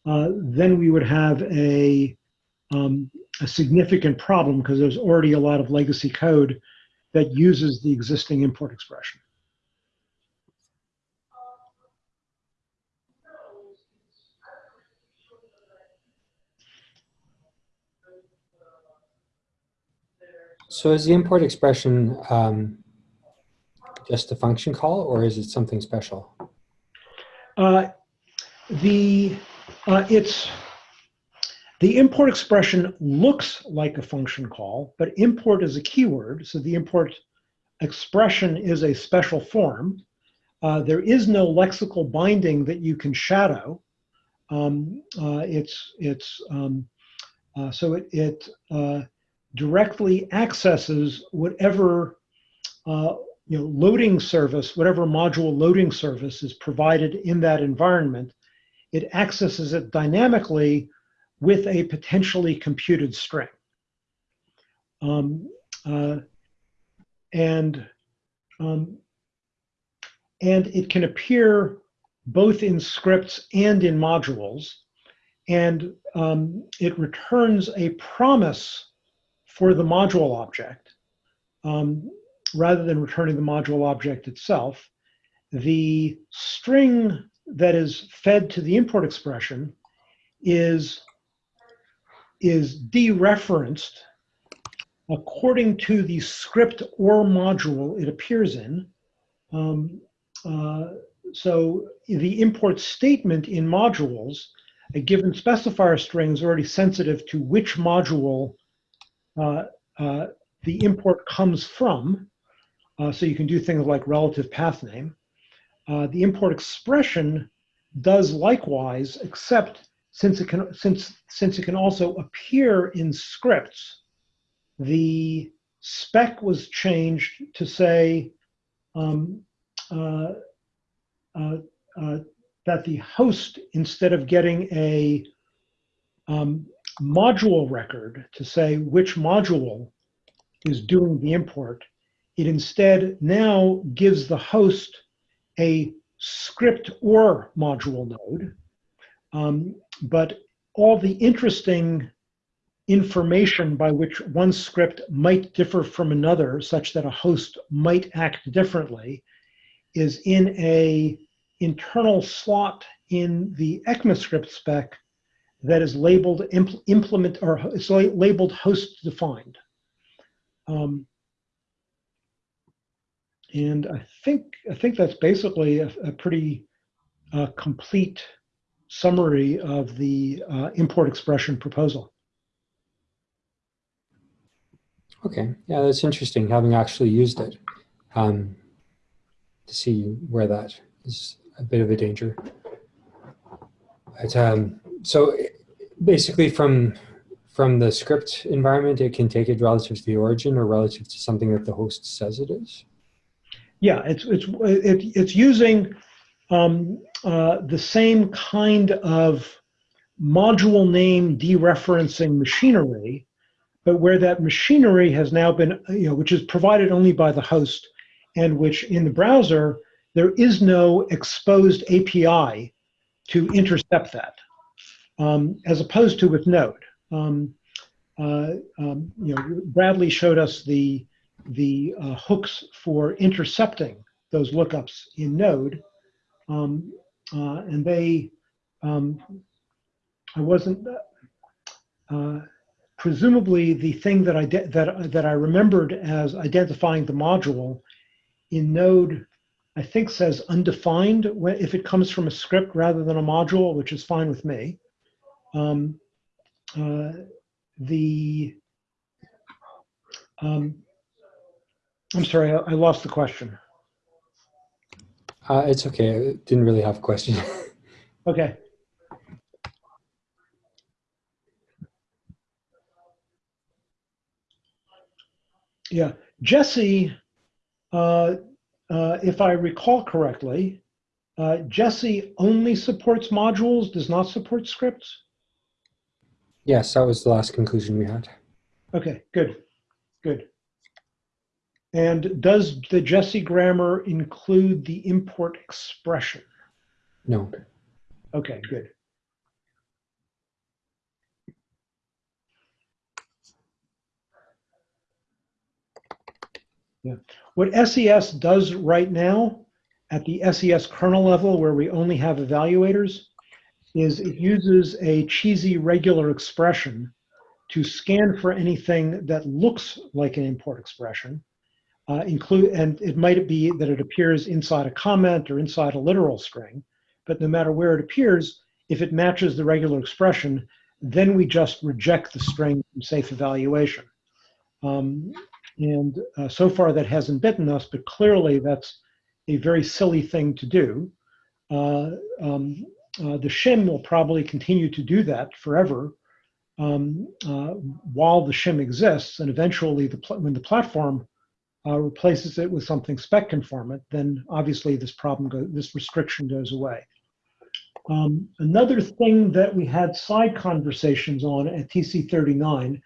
uh, then we would have a, um, a significant problem because there's already a lot of legacy code that uses the existing import expression.
So is the import expression um, just a function call or is it something special?
Uh, the uh, it's the import expression looks like a function call, but import is a keyword, so the import expression is a special form. Uh, there is no lexical binding that you can shadow. Um, uh, it's it's um, uh, so it it uh, directly accesses whatever uh, you know loading service, whatever module loading service is provided in that environment. It accesses it dynamically with a potentially computed string. Um, uh, and um, and it can appear both in scripts and in modules. And um, it returns a promise for the module object um, rather than returning the module object itself. The string that is fed to the import expression is, is dereferenced according to the script or module it appears in. Um, uh, so the import statement in modules, a given specifier string is already sensitive to which module the import comes from. Uh, so you can do things like relative path name. Uh, the import expression does likewise, except since it can since since it can also appear in scripts, the spec was changed to say um, uh, uh, uh, that the host, instead of getting a um, module record to say which module is doing the import, it instead now gives the host a script or module node. Um, but all the interesting information by which one script might differ from another, such that a host might act differently, is in a internal slot in the ECMAScript spec that is labeled impl implement or it's labeled host defined. Um, and I think I think that's basically a, a pretty uh, complete summary of the uh, import expression proposal.
Okay, yeah, that's interesting, having actually used it um, to see where that is a bit of a danger. But, um, so basically from from the script environment, it can take it relative to the origin or relative to something that the host says it is?
Yeah, it's it's it, it's using um, uh, the same kind of module name dereferencing machinery, but where that machinery has now been, you know, which is provided only by the host, and which in the browser there is no exposed API to intercept that, um, as opposed to with Node. Um, uh, um, you know, Bradley showed us the the uh, hooks for intercepting those lookups in Node. Um, uh, and they, um, I wasn't, uh, presumably the thing that I, that, that I remembered as identifying the module in Node, I think says undefined if it comes from a script rather than a module, which is fine with me. Um, uh, the, um, I'm sorry, I, I lost the question.
Uh, it's okay. I didn't really have a question. [LAUGHS]
Okay. Yeah, Jessie, uh, uh, if I recall correctly, uh, Jessie only supports modules, does not support scripts?
Yes, that was the last conclusion we had.
Okay, good, good. And does the Jessie grammar include the import expression?
No.
Okay, good. Yeah. What SES does right now at the SES kernel level where we only have evaluators is it uses a cheesy regular expression to scan for anything that looks like an import expression. Uh, include and it might be that it appears inside a comment or inside a literal string but no matter where it appears, if it matches the regular expression, then we just reject the string from safe evaluation. Um, and uh, so far that hasn't bitten us, but clearly that's a very silly thing to do. Uh, um, uh, the shim will probably continue to do that forever um, uh, while the shim exists, and eventually the when the platform uh, replaces it with something spec conformant, then obviously this problem, go this restriction goes away. Um, another thing that we had side conversations on at TC39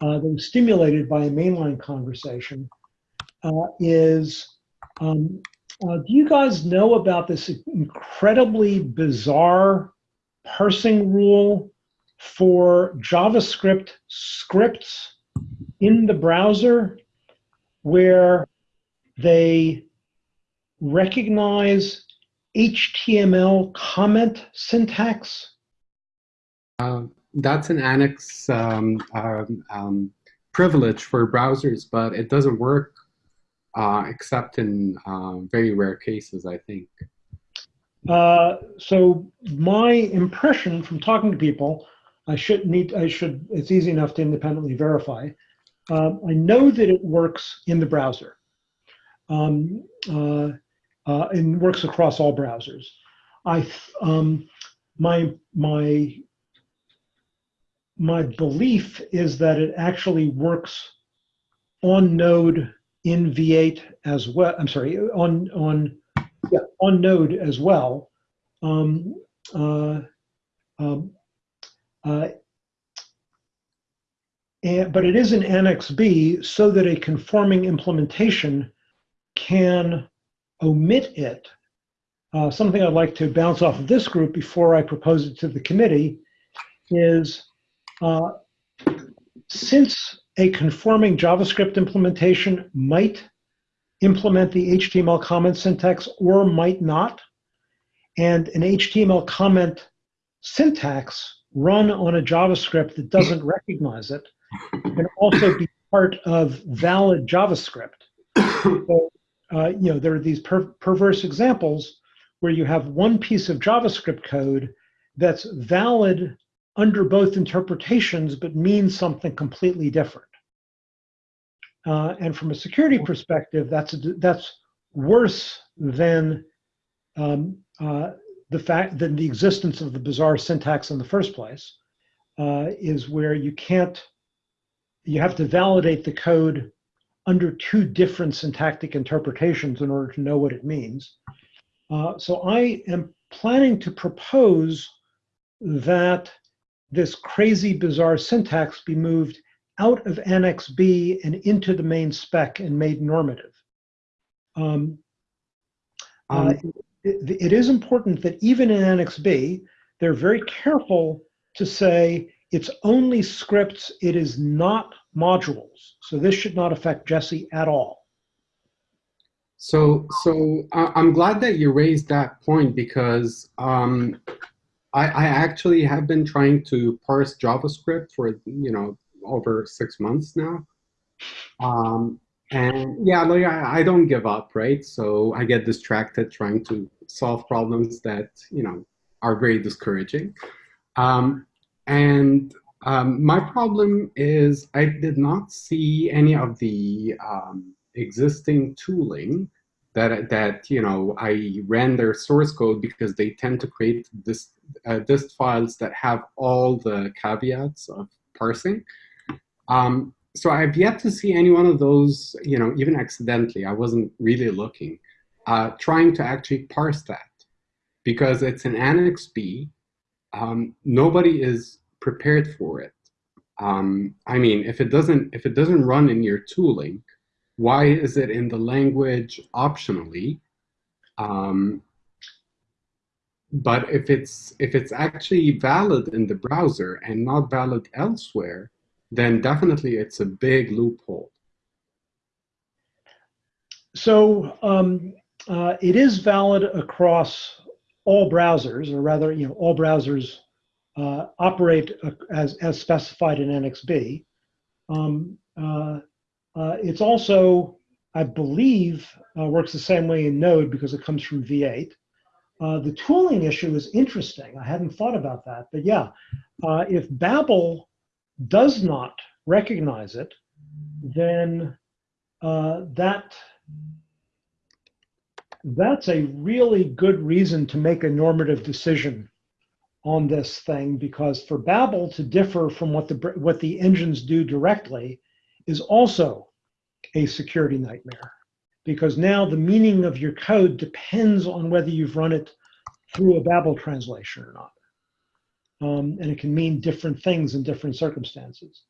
uh, that was stimulated by a mainline conversation uh, is, um, uh, do you guys know about this incredibly bizarre parsing rule for JavaScript scripts in the browser where they recognize HTML comment syntax?
Uh, that's an annex um, um, um, privilege for browsers, but it doesn't work uh, except in uh, very rare cases, I think.
Uh, so my impression from talking to people, I should need, I should, it's easy enough to independently verify. Um, I know that it works in the browser. Um, uh, uh, and works across all browsers. I um, my my my belief is that it actually works on Node in V8 as well. I'm sorry, on on yeah on Node as well. Um, uh, um, uh, and, but it is an Annex B so that a conforming implementation can omit it, uh, something I'd like to bounce off of this group before I propose it to the committee is uh, since a conforming JavaScript implementation might implement the HTML comment syntax or might not, and an HTML comment syntax run on a JavaScript that doesn't recognize it can also be part of valid JavaScript. So uh, you know, there are these per perverse examples where you have one piece of JavaScript code that's valid under both interpretations, but means something completely different. Uh, and from a security perspective, that's that's worse than um, uh, the fact than the existence of the bizarre syntax in the first place. Uh, is where you can't, you have to validate the code under two different syntactic interpretations in order to know what it means. Uh, so I am planning to propose that this crazy bizarre syntax be moved out of Annex B and into the main spec and made normative. Um, uh,
Um,
it, it is important that even in Annex B, they're very careful to say it's only scripts, it is not modules. So this should not affect Jessie at all.
So, so I- I'm glad that you raised that point because um, I, I actually have been trying to parse JavaScript for you know over six months now. Um, and yeah, like I, I don't give up, right? So I get distracted trying to solve problems that you know are very discouraging. Um, and um, my problem is I did not see any of the um, existing tooling that that you know I ran their source code because they tend to create this uh, dist files that have all the caveats of parsing. Um, so I've yet to see any one of those, you know, even accidentally. I wasn't really looking, uh, trying to actually parse that because it's an Annex B. Um, nobody is prepared for it. Um, I mean, if it doesn't if it doesn't run in your tooling, why is it in the language optionally? Um, but if it's if it's actually valid in the browser and not valid elsewhere, then definitely it's a big loophole.
So um, uh, it is valid across all browsers, or rather, you know, all browsers uh, operate uh, as, as specified in Annex B. Um, uh, uh, it's also, I believe, uh, works the same way in Node because it comes from V8. the tooling issue is interesting. I hadn't thought about that, but yeah, if Babel does not recognize it, then uh, that that's a really good reason to make a normative decision on this thing because for Babel to differ from what the what the engines do directly is also a security nightmare because now the meaning of your code depends on whether you've run it through a Babel translation or not. Um, and it can mean different things in different circumstances.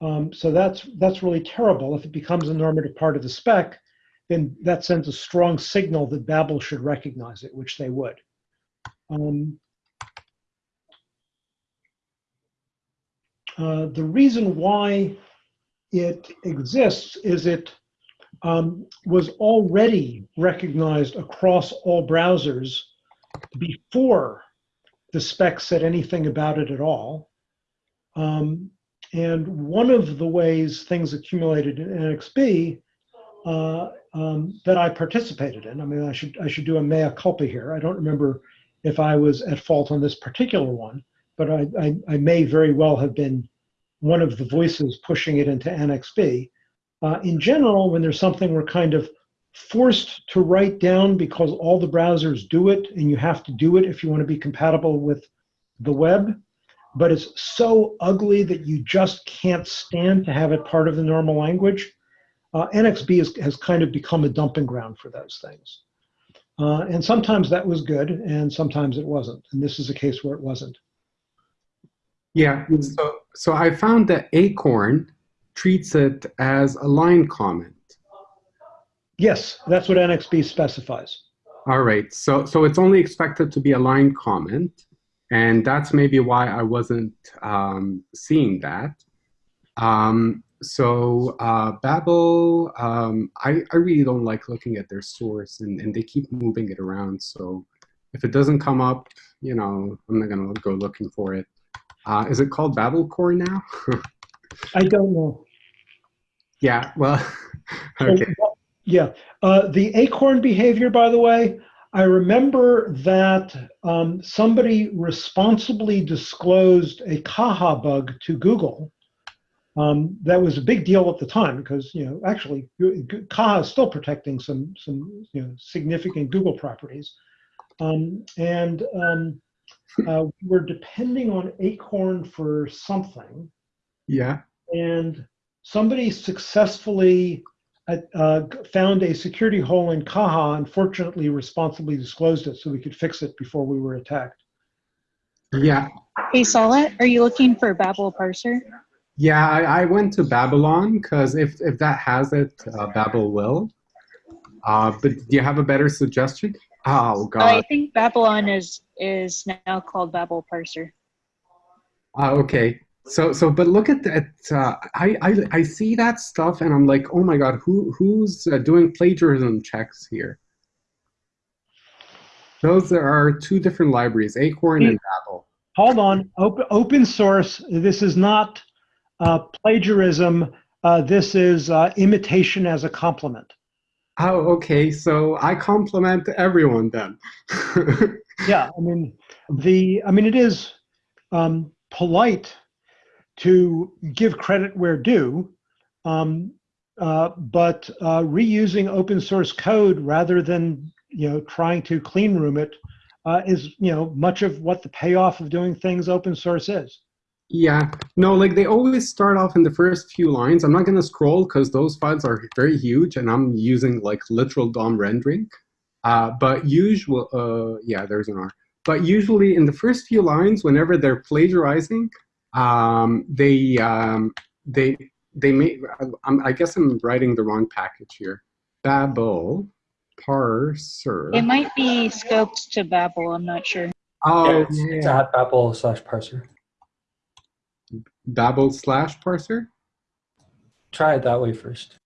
Um, so that's that's really terrible. If it becomes a normative part of the spec, then that sends a strong signal that Babel should recognize it, which they would. Um, Uh, the reason why it exists is it um, was already recognized across all browsers before the spec said anything about it at all. Um, and one of the ways things accumulated in Annex B uh, um, that I participated in, I mean, I should, I should do a mea culpa here. I don't remember if I was at fault on this particular one, but I, I, I, may very well have been one of the voices pushing it into B. Uh, in general, when there's something we're kind of forced to write down because all the browsers do it and you have to do it if you want to be compatible with the web, but it's so ugly that you just can't stand to have it part of the normal language, uh, Annex B is, has kind of become a dumping ground for those things. Uh, and sometimes that was good and sometimes it wasn't. And this is a case where it wasn't.
Yeah, so, so I found that Acorn treats it as a line comment.
Yes, that's what Annex B specifies.
All right, so, so it's only expected to be a line comment, and that's maybe why I wasn't um, seeing that. Um, so uh, Babel, um, I, I really don't like looking at their source, and, and they keep moving it around. So if it doesn't come up, you know, I'm not gonna go looking for it. Uh, is it called Babel Core now? [LAUGHS]
I don't know.
Yeah, well, [LAUGHS] okay.
Yeah, uh, the acorn behavior, by the way, I remember that um, somebody responsibly disclosed a Caja bug to Google. Um, that was a big deal at the time because you know actually Caja is still protecting some some you know significant Google properties, um, and um, uh, we were depending on Acorn for something.
Yeah.
And somebody successfully uh, uh, found a security hole in Caja, unfortunately responsibly disclosed it so we could fix it before we were attacked.
Yeah.
Hey, Saulette, are you looking for Babel parser?
Yeah, I, I went to Babylon because if, if that has it, uh, Babel will. Uh, but do you have a better suggestion? Oh God.
I think Babylon is is now called Babel Parser.
Uh, okay. So so but look at that. Uh, I, I I see that stuff and I'm like, oh my God, who who's uh, doing plagiarism checks here? Those are two different libraries, Acorn and Babel.
Hold on. Open open source. This is not uh, plagiarism, uh, this is uh, imitation as a compliment.
Oh, okay. So I compliment everyone then. [LAUGHS]
Yeah, I mean, the, I mean, it is um, polite to give credit where due, um, uh, but uh, reusing open source code rather than, you know, trying to clean room it uh, is, you know, much of what the payoff of doing things open source is.
Yeah, no, like they always start off in the first few lines. I'm not going to scroll because those files are very huge and I'm using like literal DOM rendering. Uh, but usual, uh, yeah, there's an R. But usually in the first few lines, whenever they're plagiarizing, um, they, um, they, they may, I, I guess I'm writing the wrong package here. Babel parser.
It might be scoped to Babel. I'm not sure.
Oh,
it's, it's
yeah.
at Babel slash parser.
Babel slash parser.
Try it that way first.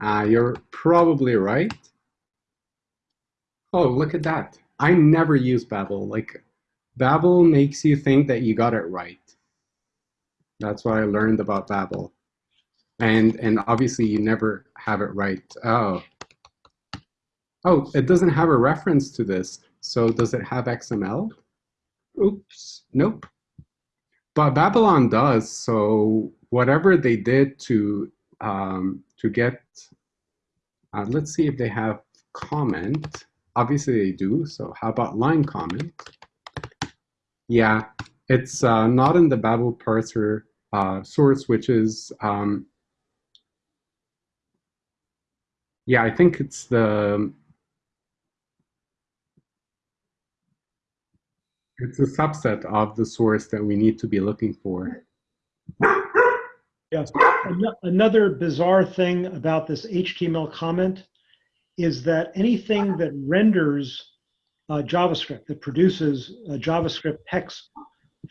Uh, you're probably right. Oh, look at that. I never use Babel. Like, Babel makes you think that you got it right. That's what I learned about Babel. And, and obviously you never have it right. Oh. Oh, it doesn't have a reference to this. So does it have XML? Oops, nope. But Babylon does, so whatever they did to um, to get, uh, let's see if they have comment. Obviously they do, so how about line comment? Yeah, it's uh, not in the Babel parser uh, source, which is, um, yeah, I think it's the, it's a subset of the source that we need to be looking for.
Yes. Ano- Another bizarre thing about this HTML comment is that anything that renders uh, JavaScript, that produces uh, JavaScript text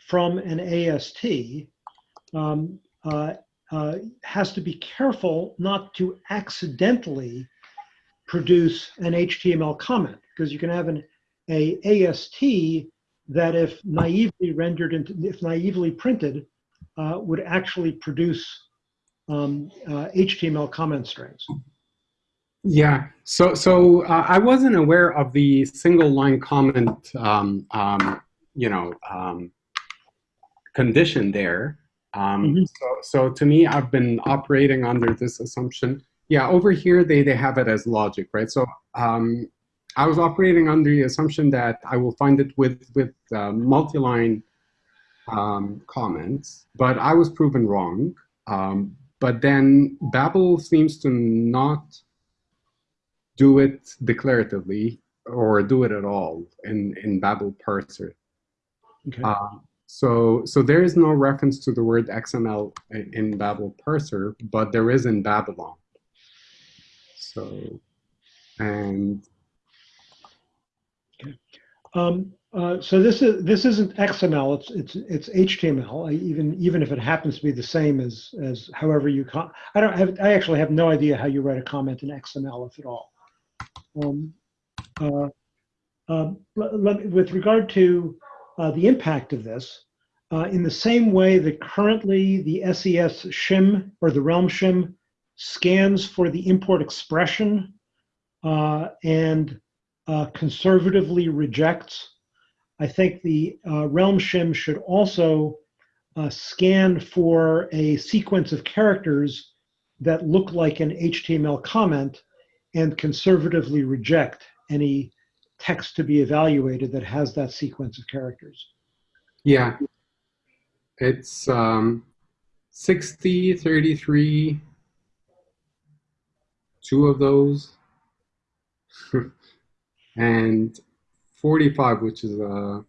from an AST, um, uh, uh, has to be careful not to accidentally produce an HTML comment because you can have an a AST that if naively rendered into, if naively printed, uh, would actually produce um, uh, HTML comment strings.
Yeah, so so uh, I wasn't aware of the single line comment, um, um, you know, um, condition there. Um,
Mhm.
so, so to me, I've been operating under this assumption. Yeah, over here they they have it as logic, right? So um, I was operating under the assumption that I will find it with with uh, multi-line um, comments, but I was proven wrong. Um, but then Babel seems to not do it declaratively or do it at all in, in Babel parser.
Okay.
Um, so, so there is no reference to the word XML in, in Babel parser, but there is in Babylon. So, and
Um, uh, so this is this isn't XML. It's it's it's HTML. I, even even if it happens to be the same as as however you I don't have. I actually have no idea how you write a comment in XML if at all. Um, uh, um, let- with regard to uh, the impact of this, uh, in the same way that currently the SES shim or the Realm shim scans for the import expression uh, and uh, conservatively rejects. I think the uh, Realm shim should also uh, scan for a sequence of characters that look like an HTML comment and conservatively reject any text to be evaluated that has that sequence of characters.
yeah, it's um, 60, 33, two of those, [LAUGHS] and 45, which is, uh,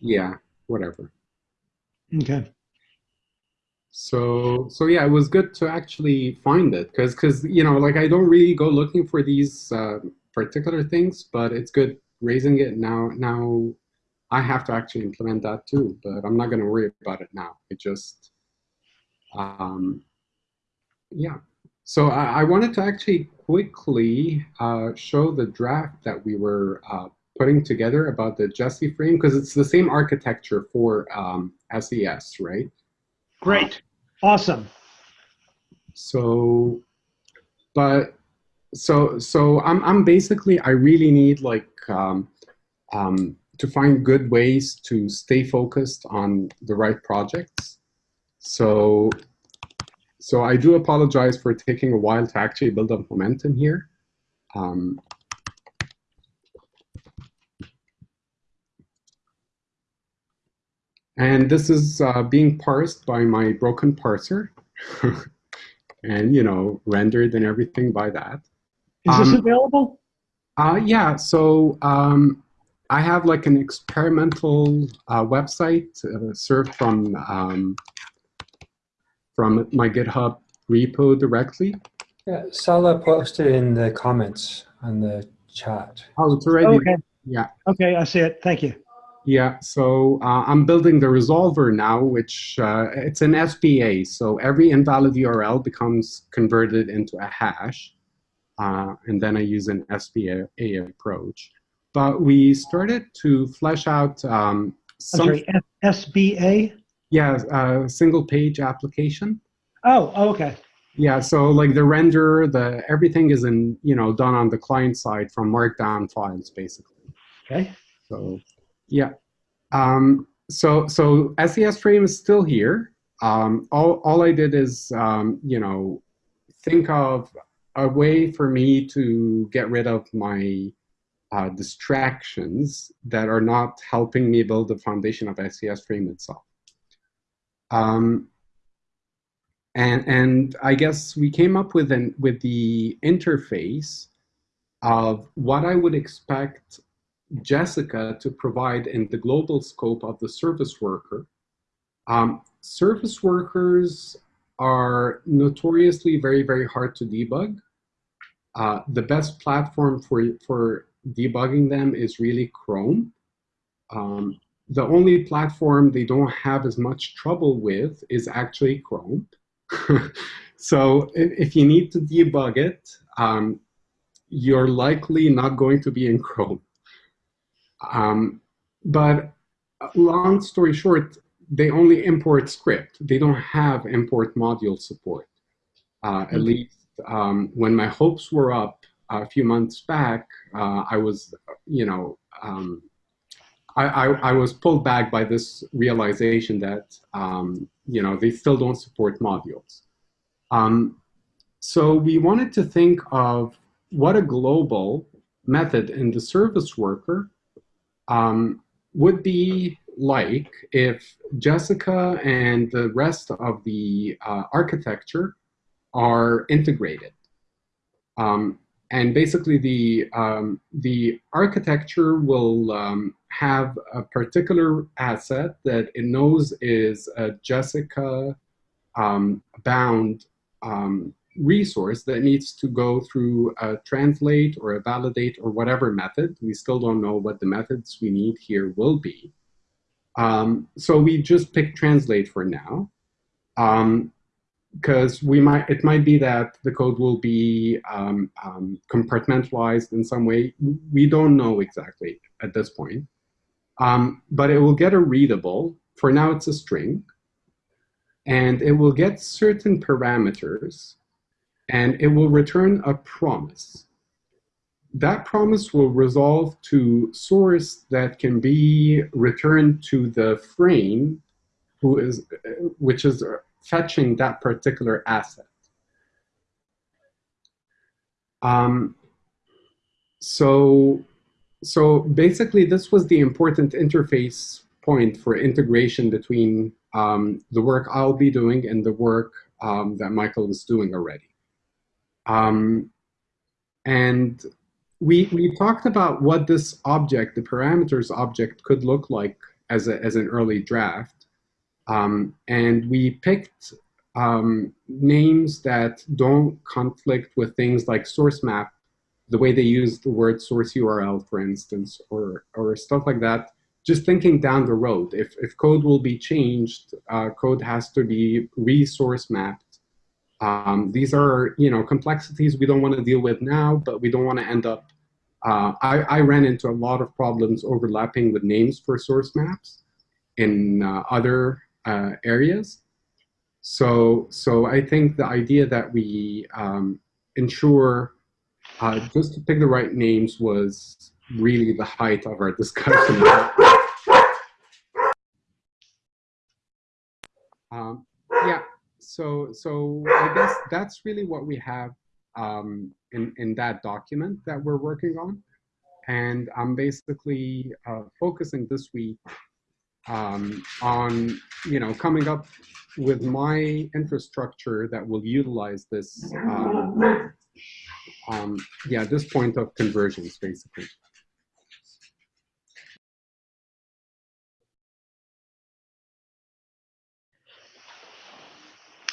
yeah, whatever.
Okay.
So so yeah, it was good to actually find it because because you know like I don't really go looking for these uh, particular things, but it's good raising it now. Now I have to actually implement that too, but I'm not going to worry about it now. It just um, yeah. So I, I wanted to actually quickly uh, show the draft that we were uh, putting together about the Jessie frame because it's the same architecture for um, SES, right?
Great. Awesome.
So, but so so I'm I'm basically I really need like um, um, to find good ways to stay focused on the right projects. So so I do apologize for taking a while to actually build up momentum here. Um, and this is uh, being parsed by my broken parser. [LAUGHS] and, you know, rendered and everything by that.
Is this
Um,
available?
Uh, yeah, so um, I have like an experimental uh, website uh, served from um, from my GitHub repo directly.
Yeah, Sala posted in the comments on the chat.
Oh, it's already
Okay.
yeah.
Okay, I see it. Thank you.
Yeah, so uh, I'm building the resolver now, which uh, it's an SPA. So every invalid URL becomes converted into a hash, uh, and then I use an SPA approach. But we started to flesh out um, some
sorry, SBA?
yeah uh, single page application.
Oh, oh, okay.
Yeah, so like the render, the everything is in you know done on the client side from Markdown files basically.
Okay.
So yeah. Um, so so SES frame is still here. Um, all, all I did is um, you know think of a way for me to get rid of my uh, distractions that are not helping me build the foundation of SES frame itself. Um, and and I guess we came up with an with the interface of what I would expect Jessica to provide in the global scope of the service worker. Um, service workers are notoriously very, very hard to debug. Uh, the best platform for, for debugging them is really Chrome. Um, the only platform they don't have as much trouble with is actually Chrome. [LAUGHS] so if, you need to debug it, um, you're likely not going to be in Chrome. Um, but long story short, they only import script. They don't have import module support. Uh, at least um, when my hopes were up a few months back, uh, I was, you know, um, I, I, I, was pulled back by this realization that, um, you know, they still don't support modules. Um, so we wanted to think of what a global method in the service worker um, would be like if Jessica and the rest of the uh, architecture are integrated. Um, and basically the, um, the architecture will um, have a particular asset that it knows is a Jessica um, bound um, resource that needs to go through a translate or a validate or whatever method. We still don't know what the methods we need here will be. Um, so we just pick translate for now. because we might, it might be that the code will be um, um, compartmentalized in some way. We don't know exactly at this point. Um, but it will get a readable. For now, it's a string. And it will get certain parameters and it will return a promise. That promise will resolve to source that can be returned to the frame who is, which is fetching that particular asset. Um, so, so basically this was the important interface point for integration between um, the work I'll be doing and the work um, that Michael was doing already. Um, and we, we talked about what this object, the parameters object, could look like as, a, as an early draft. Um, and we picked um, names that don't conflict with things like source map, the way they use the word source URL, for instance, or, or stuff like that. Just thinking down the road, if, if code will be changed, uh, code has to be resource mapped um, these are, you know, complexities we don't want to deal with now, but we don't want to end up uh, I, I ran into a lot of problems overlapping with names for source maps in uh, other uh, areas. So, so I think the idea that we um, ensure uh, just to pick the right names was really the height of our [LAUGHS] discussion. um, so so I guess that's really what we have um, in in that document that we're working on, and I'm basically uh, focusing this week um, on you know coming up with my infrastructure that will utilize this. Um, um, yeah, this point of convergence, basically.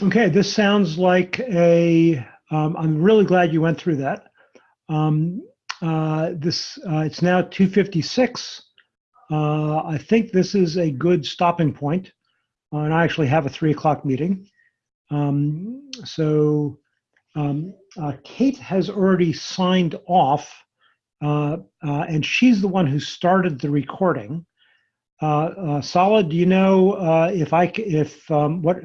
Okay, this sounds like a, um, I'm really glad you went through that. Um, uh, this, uh, it's now 2:56. Uh, I think this is a good stopping point, uh, and I actually have a three o'clock meeting. Um, so um, uh, Kate has already signed off, uh, and she's the one who started the recording. Solid, do you know if I if um, what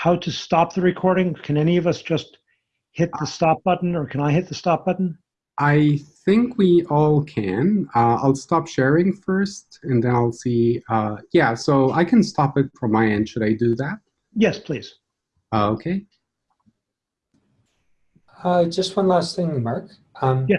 how to stop the recording? Can any of us just hit the stop button, or can I hit the stop button?
I think we all can. Uh, I'll stop sharing first, and then I'll see. Uh, yeah, so I can stop it from my end. Should I do that?
Yes, please.
Uh, okay.
Uh, just one last thing, Mark. Um,
Yeah.